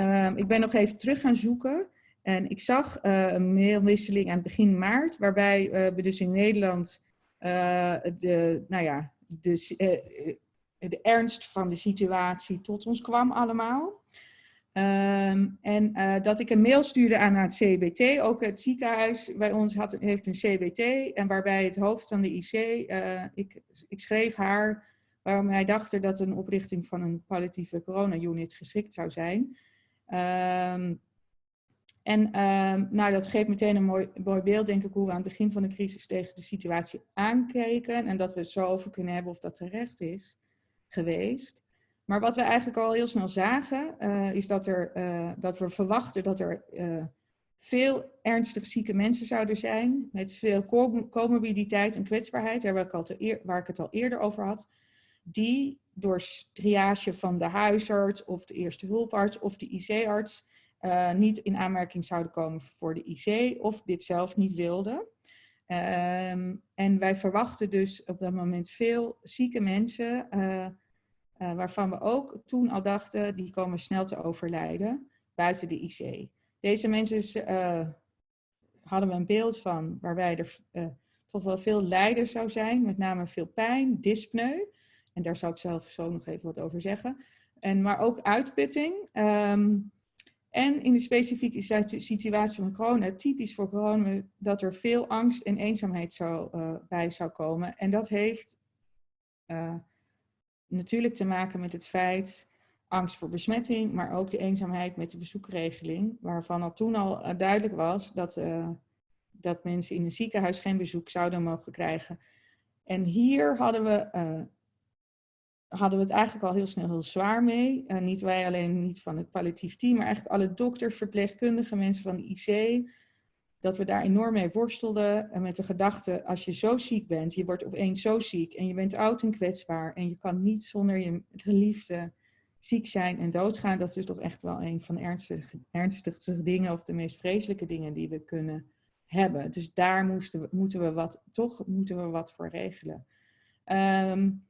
Um, ik ben nog even terug gaan zoeken. En ik zag uh, een mailwisseling aan het begin maart, waarbij uh, we dus in Nederland uh, de, nou ja, de, de ernst van de situatie tot ons kwam allemaal. Um, en dat ik een mail stuurde aan het CBT, ook het ziekenhuis bij ons had, heeft een CBT. En waarbij het hoofd van de IC, ik, ik schreef haar waarom hij dacht dat een oprichting van een palliatieve corona-unit geschikt zou zijn. Um, en um, nou, dat geeft meteen een mooi, mooi beeld, denk ik, hoe we aan het begin van de crisis tegen de situatie aankeken. En dat we het zo over kunnen hebben of dat terecht is geweest. Maar wat we eigenlijk al heel snel zagen, uh, is dat, er, uh, dat we verwachten dat er uh, veel ernstig zieke mensen zouden zijn. Met veel comorbiditeit en kwetsbaarheid, waar ik, al te waar ik het al eerder over had. Die door triage van de huisarts of de eerste hulparts of de IC-arts uh, niet in aanmerking zouden komen voor de IC of dit zelf niet wilden. Um, en wij verwachten dus op dat moment veel zieke mensen, uh, uh, waarvan we ook toen al dachten, die komen snel te overlijden buiten de IC. Deze mensen hadden we een beeld van waarbij er toch wel veel lijden zou zijn, met name veel pijn, dyspneu. En daar zou ik zelf zo nog even wat over zeggen. En, maar ook uitputting. Um, en in de specifieke situatie van corona, typisch voor corona, dat er veel angst en eenzaamheid zou, uh, bij zou komen. En dat heeft uh, natuurlijk te maken met het feit, angst voor besmetting, maar ook de eenzaamheid met de bezoekregeling, waarvan al toen al uh, duidelijk was dat, dat mensen in een ziekenhuis geen bezoek zouden mogen krijgen. En hier hadden we hadden we het eigenlijk al heel snel heel zwaar mee. Uh, niet wij alleen, niet van het palliatief team, maar eigenlijk alle dokters, verpleegkundigen, mensen van de IC. Dat we daar enorm mee worstelden. En met de gedachte, als je zo ziek bent, je wordt opeens zo ziek en je bent oud en kwetsbaar. En je kan niet zonder je geliefde ziek zijn en doodgaan. Dat is toch echt wel een van de ernstigste, ernstigste dingen of de meest vreselijke dingen die we kunnen hebben. Dus daar moesten we, moeten we wat, toch moeten we wat voor regelen. Um,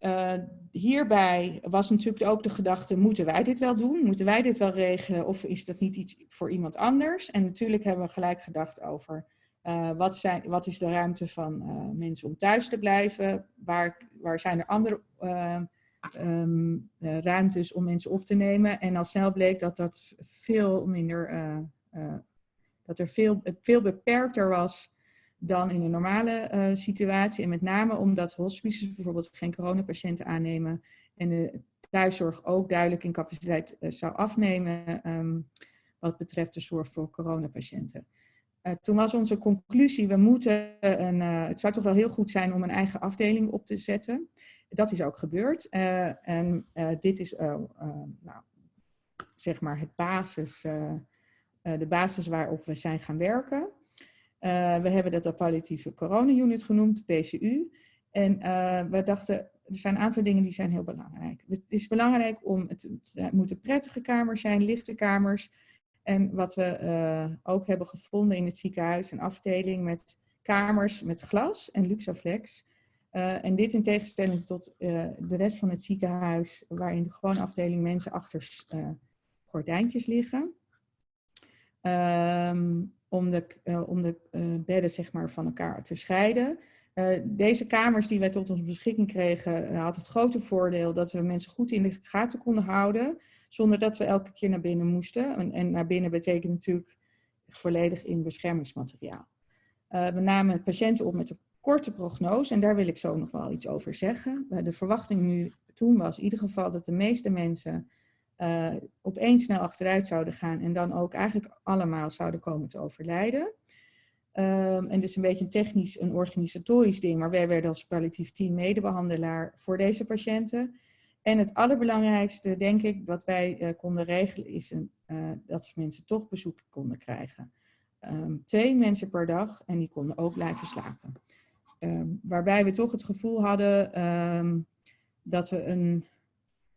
uh, hierbij was natuurlijk ook de gedachte, moeten wij dit wel doen? Moeten wij dit wel regelen of is dat niet iets voor iemand anders? En natuurlijk hebben we gelijk gedacht over uh, wat, zijn, wat is de ruimte van uh, mensen om thuis te blijven? Waar, waar zijn er andere um, ruimtes om mensen op te nemen? En al snel bleek dat dat veel minder, dat er veel, veel beperkter was dan in een normale uh, situatie. En met name omdat hospices bijvoorbeeld geen coronapatiënten aannemen en de thuiszorg ook duidelijk in capaciteit uh, zou afnemen um, wat betreft de zorg voor coronapatiënten. Uh, toen was onze conclusie, we moeten een, het zou toch wel heel goed zijn om een eigen afdeling op te zetten. Dat is ook gebeurd. en dit is nou, zeg maar het basis, de basis waarop we zijn gaan werken. Uh, we hebben dat de palliatieve corona unit genoemd, PCU. En we dachten, er zijn een aantal dingen die zijn heel belangrijk. Het is belangrijk om, het, moeten prettige kamers zijn, lichte kamers. En wat we ook hebben gevonden in het ziekenhuis, een afdeling met kamers met glas en Luxaflex. Uh, en dit in tegenstelling tot de rest van het ziekenhuis, waarin de gewone afdeling mensen achter gordijntjes liggen. Um, om de, om de bedden zeg maar, van elkaar te scheiden. deze kamers die wij tot onze beschikking kregen, had het grote voordeel dat we mensen goed in de gaten konden houden, zonder dat we elke keer naar binnen moesten. En, en naar binnen betekent natuurlijk volledig in beschermingsmateriaal. we namen patiënten op met een korte prognose, en daar wil ik zo nog wel iets over zeggen. De verwachting nu toen was in ieder geval dat de meeste mensen uh, opeens snel achteruit zouden gaan en dan ook eigenlijk allemaal zouden komen te overlijden. Um, en dit is een beetje een technisch, een organisatorisch ding, maar wij werden als palliatief team medebehandelaar voor deze patiënten. En het allerbelangrijkste, denk ik, wat wij uh, konden regelen, is een, uh, dat mensen toch bezoek konden krijgen. Um, twee mensen per dag en die konden ook blijven slapen. Um, waarbij we toch het gevoel hadden dat we een,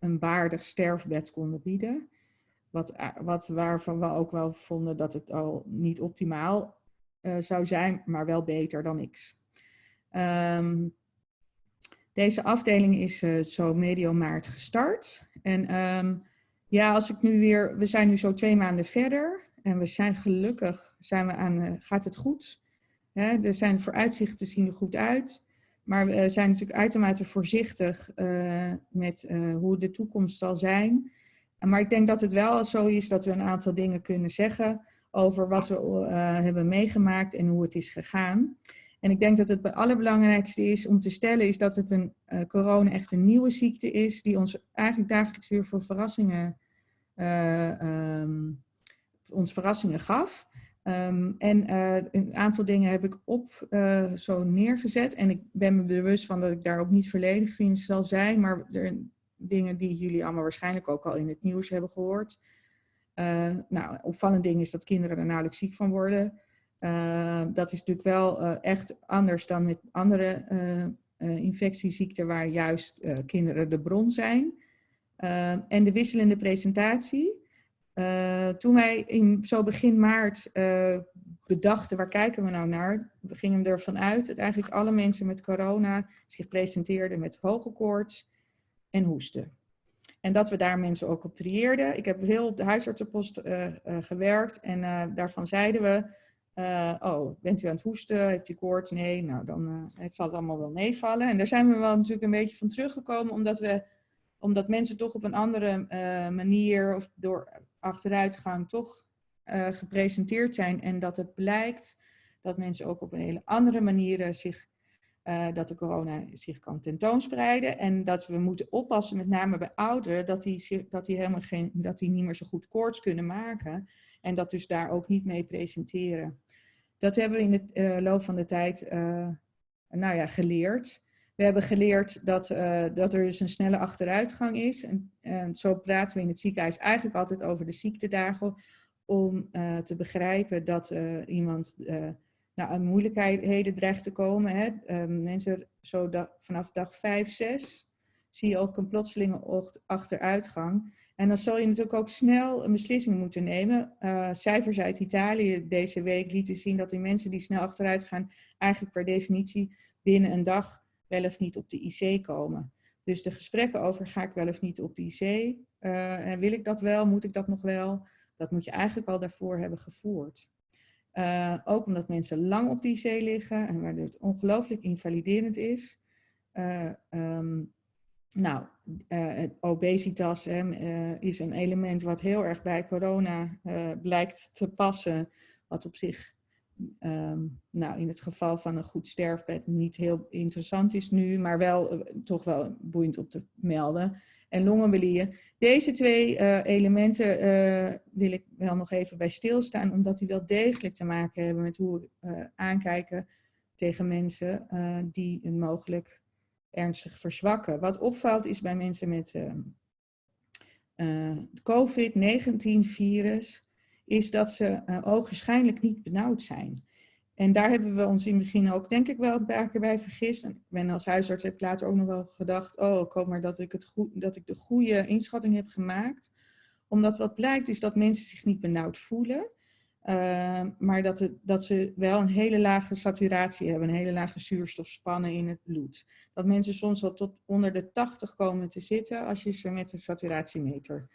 een waardig sterfbed konden bieden. Wat, eh, wat waarvan we ook wel vonden dat het al niet optimaal uh, zou zijn, maar wel beter dan niks. Um, deze afdeling is uh, zo medio maart gestart. En um, ja, als ik nu weer, we zijn nu zo twee maanden verder en we zijn gelukkig, zijn we aan, gaat het goed. er zijn vooruitzichten zien er goed uit. Maar we zijn natuurlijk uitermate voorzichtig uh, met uh, hoe de toekomst zal zijn. Maar ik denk dat het wel zo is dat we een aantal dingen kunnen zeggen over wat we hebben meegemaakt en hoe het is gegaan. En ik denk dat het allerbelangrijkste is om te stellen is dat het een corona echt een nieuwe ziekte is die ons eigenlijk dagelijks weer voor verrassingen, um, ons verrassingen gaf. Um, en uh, een aantal dingen heb ik op uh, zo neergezet. En ik ben me bewust van dat ik daar ook niet volledig in zal zijn. Maar er dingen die jullie allemaal waarschijnlijk ook al in het nieuws hebben gehoord. Uh, nou, opvallend ding is dat kinderen er nauwelijks ziek van worden. dat is natuurlijk wel echt anders dan met andere infectieziekten waar juist kinderen de bron zijn. en de wisselende presentatie. Uh, toen wij in zo begin maart uh, bedachten, waar kijken we nou naar? We gingen ervan uit dat eigenlijk alle mensen met corona zich presenteerden met hoge koorts en hoesten. En dat we daar mensen ook op trieerden. Ik heb heel op de huisartsenpost uh, gewerkt en daarvan zeiden we, oh, bent u aan het hoesten? Heeft u koorts? Nee, nou dan het zal het allemaal wel meevallen. En daar zijn we wel natuurlijk een beetje van teruggekomen, omdat we omdat mensen toch op een andere manier of door achteruitgang toch uh, gepresenteerd zijn en dat het blijkt dat mensen ook op een hele andere manier zich, uh, dat de corona zich kan tentoonspreiden en dat we moeten oppassen, met name bij ouderen, dat die, dat die, helemaal geen, dat die niet meer zo goed koorts kunnen maken en dat dus daar ook niet mee presenteren. Dat hebben we in de uh, loop van de tijd nou ja, geleerd. We hebben geleerd dat, uh, dat er dus een snelle achteruitgang is. En, en, zo praten we in het ziekenhuis eigenlijk altijd over de ziektedagen. Om uh, te begrijpen dat uh, iemand nou, aan moeilijkheden dreigt te komen. Hè. Ehm, mensen zo vanaf dag 5, 6 zie je ook een plotselinge achteruitgang. En dan zal je natuurlijk ook snel een beslissing moeten nemen. cijfers uit Italië deze week lieten zien dat die mensen die snel achteruit gaan, eigenlijk per definitie binnen een dag wel of niet op de IC komen. Dus de gesprekken over ga ik wel of niet op de IC, uh, en wil ik dat wel, moet ik dat nog wel, dat moet je eigenlijk al daarvoor hebben gevoerd. Uh, ook omdat mensen lang op de IC liggen en waar het ongelooflijk invaliderend is. Uh, um, nou, obesitas is een element wat heel erg bij corona blijkt te passen, wat op zich Um, nou, in het geval van een goed sterfbed niet heel interessant is nu, maar wel uh, toch wel boeiend om te melden. En longembolieën. Deze twee uh, elementen uh, wil ik wel nog even bij stilstaan, omdat die wel degelijk te maken hebben met hoe we aankijken tegen mensen die een mogelijk ernstig verzwakken. Wat opvalt is bij mensen met COVID-19 virus, is dat ze uh, ogenschijnlijk niet benauwd zijn. en daar hebben we ons in het begin ook denk ik wel een paar bij vergist. En ben als huisarts heb ik later ook nog wel gedacht, oh, ik hoop maar dat ik, het goed, dat ik de goede inschatting heb gemaakt. Omdat wat blijkt is dat mensen zich niet benauwd voelen. Uh, maar dat, het, dat ze wel een hele lage saturatie hebben, een hele lage zuurstofspannen in het bloed. Dat mensen soms wel tot onder de 80 komen te zitten als je ze met een saturatiemeter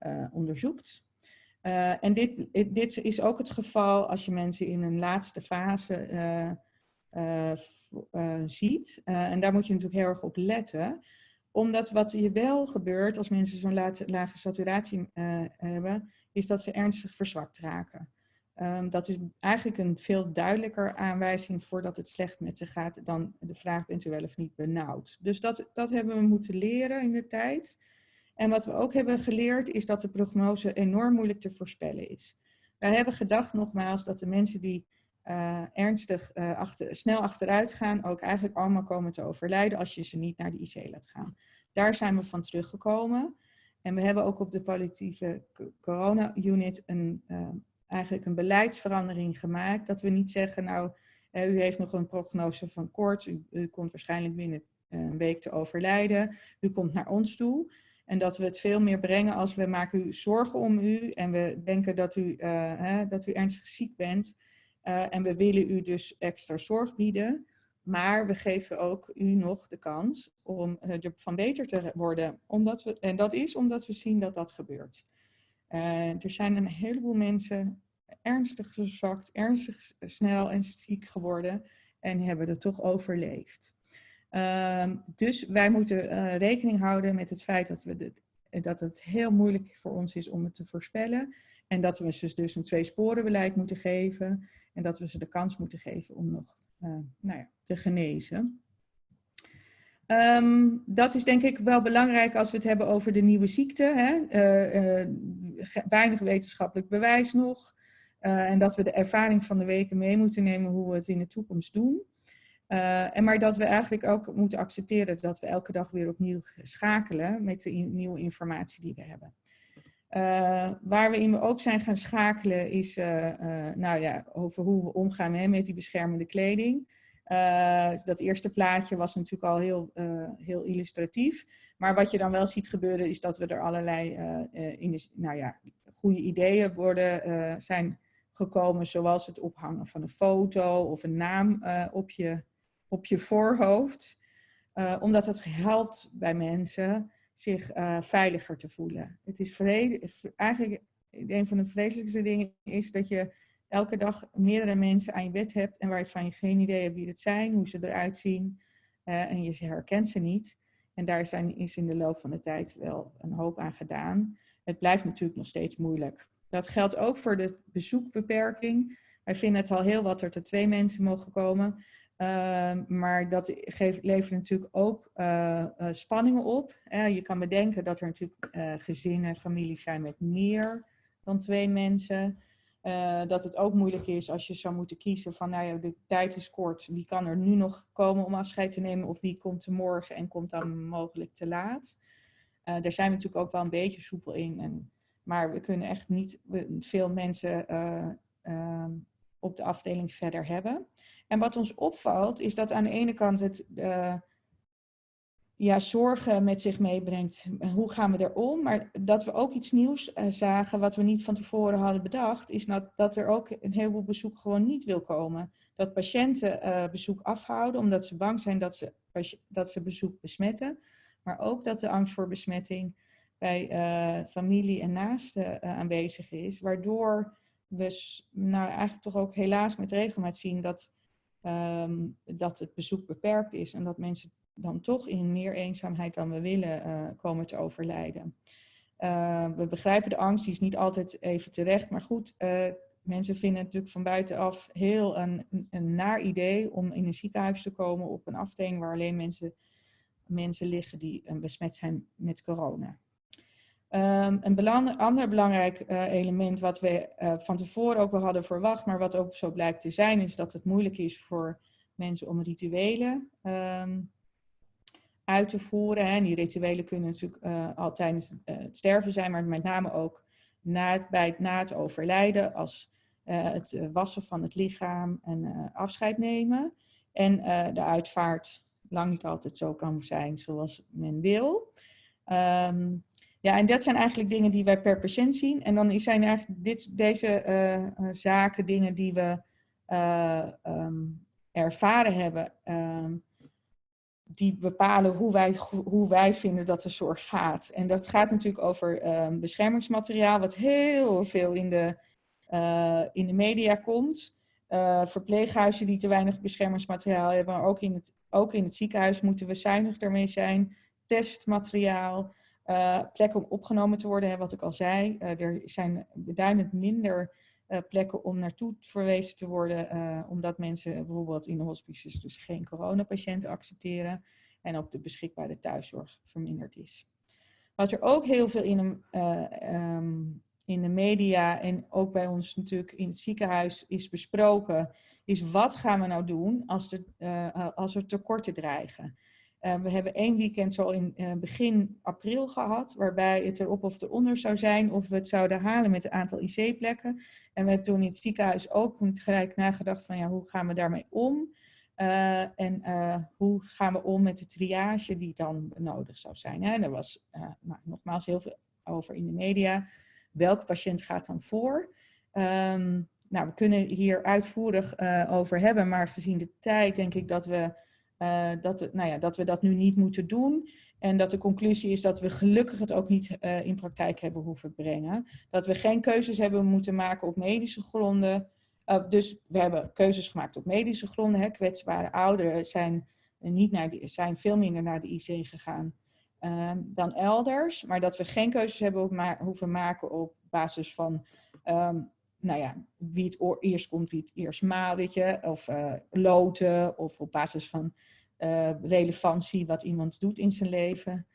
uh, onderzoekt. Uh, en dit, dit is ook het geval als je mensen in een laatste fase ziet. en daar moet je natuurlijk heel erg op letten omdat wat hier wel gebeurt als mensen zo'n lage saturatie hebben, is dat ze ernstig verzwakt raken. Um, dat is eigenlijk een veel duidelijker aanwijzing voordat het slecht met ze gaat dan de vraag bent u wel of niet benauwd. Dus dat, dat hebben we moeten leren in de tijd. En wat we ook hebben geleerd is dat de prognose enorm moeilijk te voorspellen is. Wij hebben gedacht nogmaals dat de mensen die uh, ernstig achter, snel achteruit gaan ook eigenlijk allemaal komen te overlijden als je ze niet naar de IC laat gaan. Daar zijn we van teruggekomen. En we hebben ook op de palliatieve corona-unit een uh, eigenlijk een beleidsverandering gemaakt. Dat we niet zeggen, nou, u heeft nog een prognose van kort, u, u komt waarschijnlijk binnen een week te overlijden, u komt naar ons toe. En dat we het veel meer brengen als we maken u zorgen om u en we denken dat u, uh, hè, dat u ernstig ziek bent. Uh, en we willen u dus extra zorg bieden. Maar we geven ook u nog de kans om ervan beter te worden. Omdat we, en dat is omdat we zien dat dat gebeurt. Er zijn een heleboel mensen ernstig verzwakt, ernstig snel en ziek geworden en hebben het toch overleefd. Um, dus wij moeten uh, rekening houden met het feit dat, we dat het heel moeilijk voor ons is om het te voorspellen. En dat we ze dus een tweesporenbeleid moeten geven. En dat we ze de kans moeten geven om nog uh, nou ja, te genezen. Um, dat is denk ik wel belangrijk als we het hebben over de nieuwe ziekte. Hè? Uh, weinig wetenschappelijk bewijs nog. En dat we de ervaring van de weken mee moeten nemen hoe we het in de toekomst doen. En maar dat we eigenlijk ook moeten accepteren dat we elke dag weer opnieuw schakelen met de nieuwe informatie die we hebben. waar we in ook zijn gaan schakelen is nou ja, over hoe we omgaan met die beschermende kleding. Dat eerste plaatje was natuurlijk al heel, heel illustratief. Maar wat je dan wel ziet gebeuren is dat we er allerlei nou ja, goede ideeën worden, zijn gekomen. Zoals het ophangen van een foto of een naam op, je, op je voorhoofd. omdat dat helpt bij mensen zich veiliger te voelen. Het is eigenlijk een van de vreselijkste dingen is dat je elke dag meerdere mensen aan je bed hebt en waarvan je geen idee hebt wie het zijn, hoe ze eruit zien uh, en je herkent ze niet. En daar zijn, is in de loop van de tijd wel een hoop aan gedaan. Het blijft natuurlijk nog steeds moeilijk. Dat geldt ook voor de bezoekbeperking. Wij vinden het al heel wat er te twee mensen mogen komen. Uh, maar dat geeft, levert natuurlijk ook uh, uh, spanningen op. je kan bedenken dat er natuurlijk gezinnen, families zijn met meer dan twee mensen. Dat het ook moeilijk is als je zou moeten kiezen van, nou ja, de tijd is kort. Wie kan er nu nog komen om afscheid te nemen of wie komt er morgen en komt dan mogelijk te laat? Daar zijn we natuurlijk ook wel een beetje soepel in. En, maar we kunnen echt niet veel mensen uh, op de afdeling verder hebben. En wat ons opvalt is dat aan de ene kant het ja, zorgen met zich meebrengt. Hoe gaan we erom? Maar dat we ook iets nieuws uh, zagen wat we niet van tevoren hadden bedacht, is dat, dat er ook een heleboel bezoek gewoon niet wil komen. Dat patiënten bezoek afhouden omdat ze bang zijn dat ze, dat ze bezoek besmetten. Maar ook dat de angst voor besmetting bij familie en naasten aanwezig is. Waardoor we nou, eigenlijk toch ook helaas met regelmaat zien dat, um, dat het bezoek beperkt is. En dat mensen dan toch in meer eenzaamheid dan we willen uh, komen te overlijden. Uh, we begrijpen de angst, die is niet altijd even terecht, maar goed, uh, mensen vinden het natuurlijk van buitenaf heel een, een naar idee om in een ziekenhuis te komen op een afdeling waar alleen mensen, mensen liggen die besmet zijn met corona. Um, een ander belangrijk element wat we van tevoren ook wel hadden verwacht, maar wat ook zo blijkt te zijn, is dat het moeilijk is voor mensen om rituelen um, uit te voeren. En die rituelen kunnen natuurlijk uh, al tijdens het sterven zijn, maar met name ook na het, bij het, na het overlijden. Als het wassen van het lichaam en afscheid nemen. En de uitvaart lang niet altijd zo kan zijn zoals men wil. Ehm, ja, en dat zijn eigenlijk dingen die wij per patiënt zien. En dan zijn eigenlijk dit, deze zaken dingen die we ehm, ervaren hebben, ehm, die bepalen hoe wij, hoe wij vinden dat de zorg gaat. En dat gaat natuurlijk over um, beschermingsmateriaal, wat heel veel in de, in de media komt. Verpleeghuizen die te weinig beschermingsmateriaal hebben, maar ook in het, ook in het ziekenhuis moeten we zuinig daarmee zijn. Testmateriaal, uh, plekken om opgenomen te worden, hè, wat ik al zei. er zijn beduidend minder uh, plekken om naartoe verwezen te worden, omdat mensen bijvoorbeeld in de hospices dus geen coronapatiënten accepteren en ook de beschikbare thuiszorg verminderd is. Wat er ook heel veel in de, um, in de media en ook bij ons natuurlijk in het ziekenhuis is besproken, is wat gaan we nou doen als, de, als er tekorten dreigen. Uh, we hebben één weekend zo in uh, begin april gehad, waarbij het erop of eronder zou zijn of we het zouden halen met het aantal IC-plekken. En we hebben toen in het ziekenhuis ook gelijk nagedacht van ja, hoe gaan we daarmee om? Uh, en hoe gaan we om met de triage die dan nodig zou zijn? Hè? En er was nou, nogmaals heel veel over in de media. Welke patiënt gaat dan voor? Um, nou, we kunnen hier uitvoerig over hebben, maar gezien de tijd denk ik dat we uh, dat, nou ja, dat we dat nu niet moeten doen. En dat de conclusie is dat we gelukkig het ook niet uh, in praktijk hebben hoeven brengen. Dat we geen keuzes hebben moeten maken op medische gronden. Dus we hebben keuzes gemaakt op medische gronden. Hè. Kwetsbare ouderen zijn, niet naar zijn veel minder naar de IC gegaan ehm, dan elders. Maar dat we geen keuzes hebben hoeven maken op basis van um, nou ja, wie het eerst komt, wie het eerst ma, weet je, of uh, loten, of op basis van uh, relevantie wat iemand doet in zijn leven.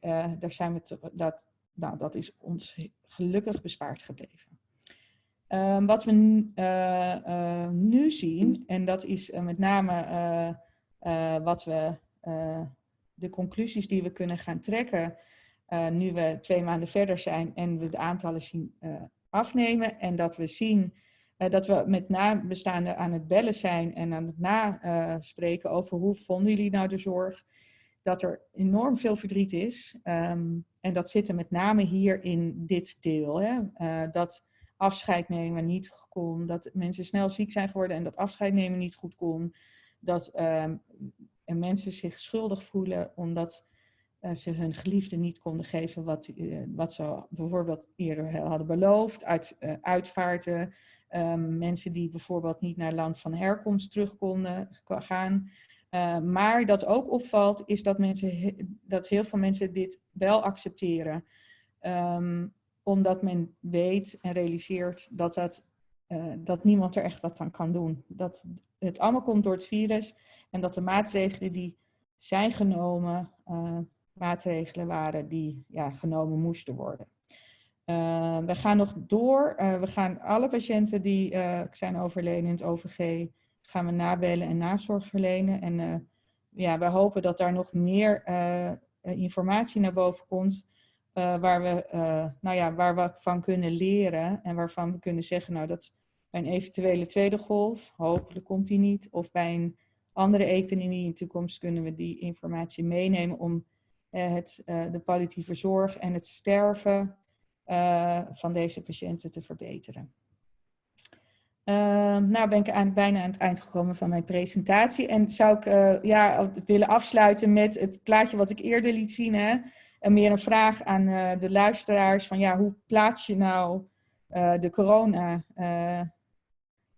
Uh, daar zijn we dat, nou, dat is ons gelukkig bespaard gebleven. Um, wat we nu zien, en dat is met name wat we, de conclusies die we kunnen gaan trekken, nu we twee maanden verder zijn en we de aantallen zien afnemen en dat we zien uh, dat we met nabestaanden aan het bellen zijn en aan het naspreken over hoe vonden jullie nou de zorg. Dat er enorm veel verdriet is. Um, en dat zit er met name hier in dit deel. Hè? Uh, dat afscheid nemen niet kon. Dat mensen snel ziek zijn geworden en dat afscheid nemen niet goed kon. Dat um, mensen zich schuldig voelen omdat ze hun geliefde niet konden geven wat, uh, wat ze bijvoorbeeld eerder hadden beloofd, uit, uh, uitvaarten, um, mensen die bijvoorbeeld niet naar land van herkomst terug konden gaan. maar dat ook opvalt is dat, mensen, dat heel veel mensen dit wel accepteren. Um, omdat men weet en realiseert dat, dat, dat niemand er echt wat aan kan doen. Dat het allemaal komt door het virus en dat de maatregelen die zijn genomen maatregelen waren die ja, genomen moesten worden. Uh, we gaan nog door. Uh, we gaan alle patiënten die uh, zijn overleden in het OVG, gaan we nabellen en nazorg verlenen. En ja, we hopen dat daar nog meer informatie naar boven komt, waar, we, nou ja, waar we van kunnen leren en waarvan we kunnen zeggen, nou dat bij een eventuele tweede golf, hopelijk komt die niet, of bij een andere epidemie in de toekomst kunnen we die informatie meenemen om eh, het, eh, de palliatieve zorg en het sterven eh, van deze patiënten te verbeteren. Uh, nou ben ik aan, bijna aan het eind gekomen van mijn presentatie. En zou ik ja, willen afsluiten met het plaatje wat ik eerder liet zien. Hè? En meer een vraag aan de luisteraars. Van ja, hoe plaats je nou de corona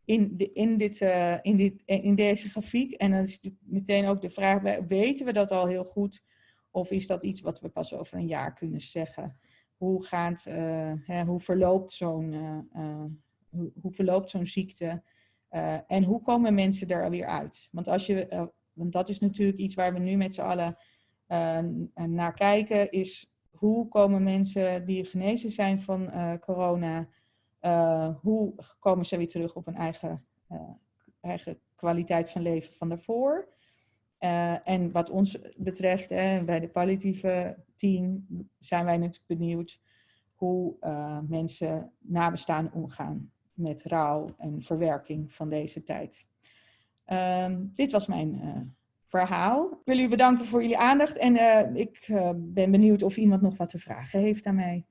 in, de, in, dit, in, dit, in deze grafiek? En dan is meteen ook de vraag, weten we dat al heel goed? Of is dat iets wat we pas over een jaar kunnen zeggen? Hoe, gaat, uh, hè, hoe verloopt zo'n uh, uh, hoe, hoe, verloopt zo'n ziekte? en hoe komen mensen er weer uit? Want als je, want dat is natuurlijk iets waar we nu met z'n allen naar kijken, is hoe komen mensen die genezen zijn van corona, hoe komen ze weer terug op een eigen, eigen kwaliteit van leven van daarvoor? Uh, en wat ons betreft, hè, bij de palliatieve team, zijn wij natuurlijk benieuwd hoe uh, mensen nabestaan omgaan. met rouw en verwerking van deze tijd. Ehm, dit was mijn uh, verhaal. Ik wil u bedanken voor jullie aandacht en ik ben benieuwd of iemand nog wat te vragen heeft aan mij.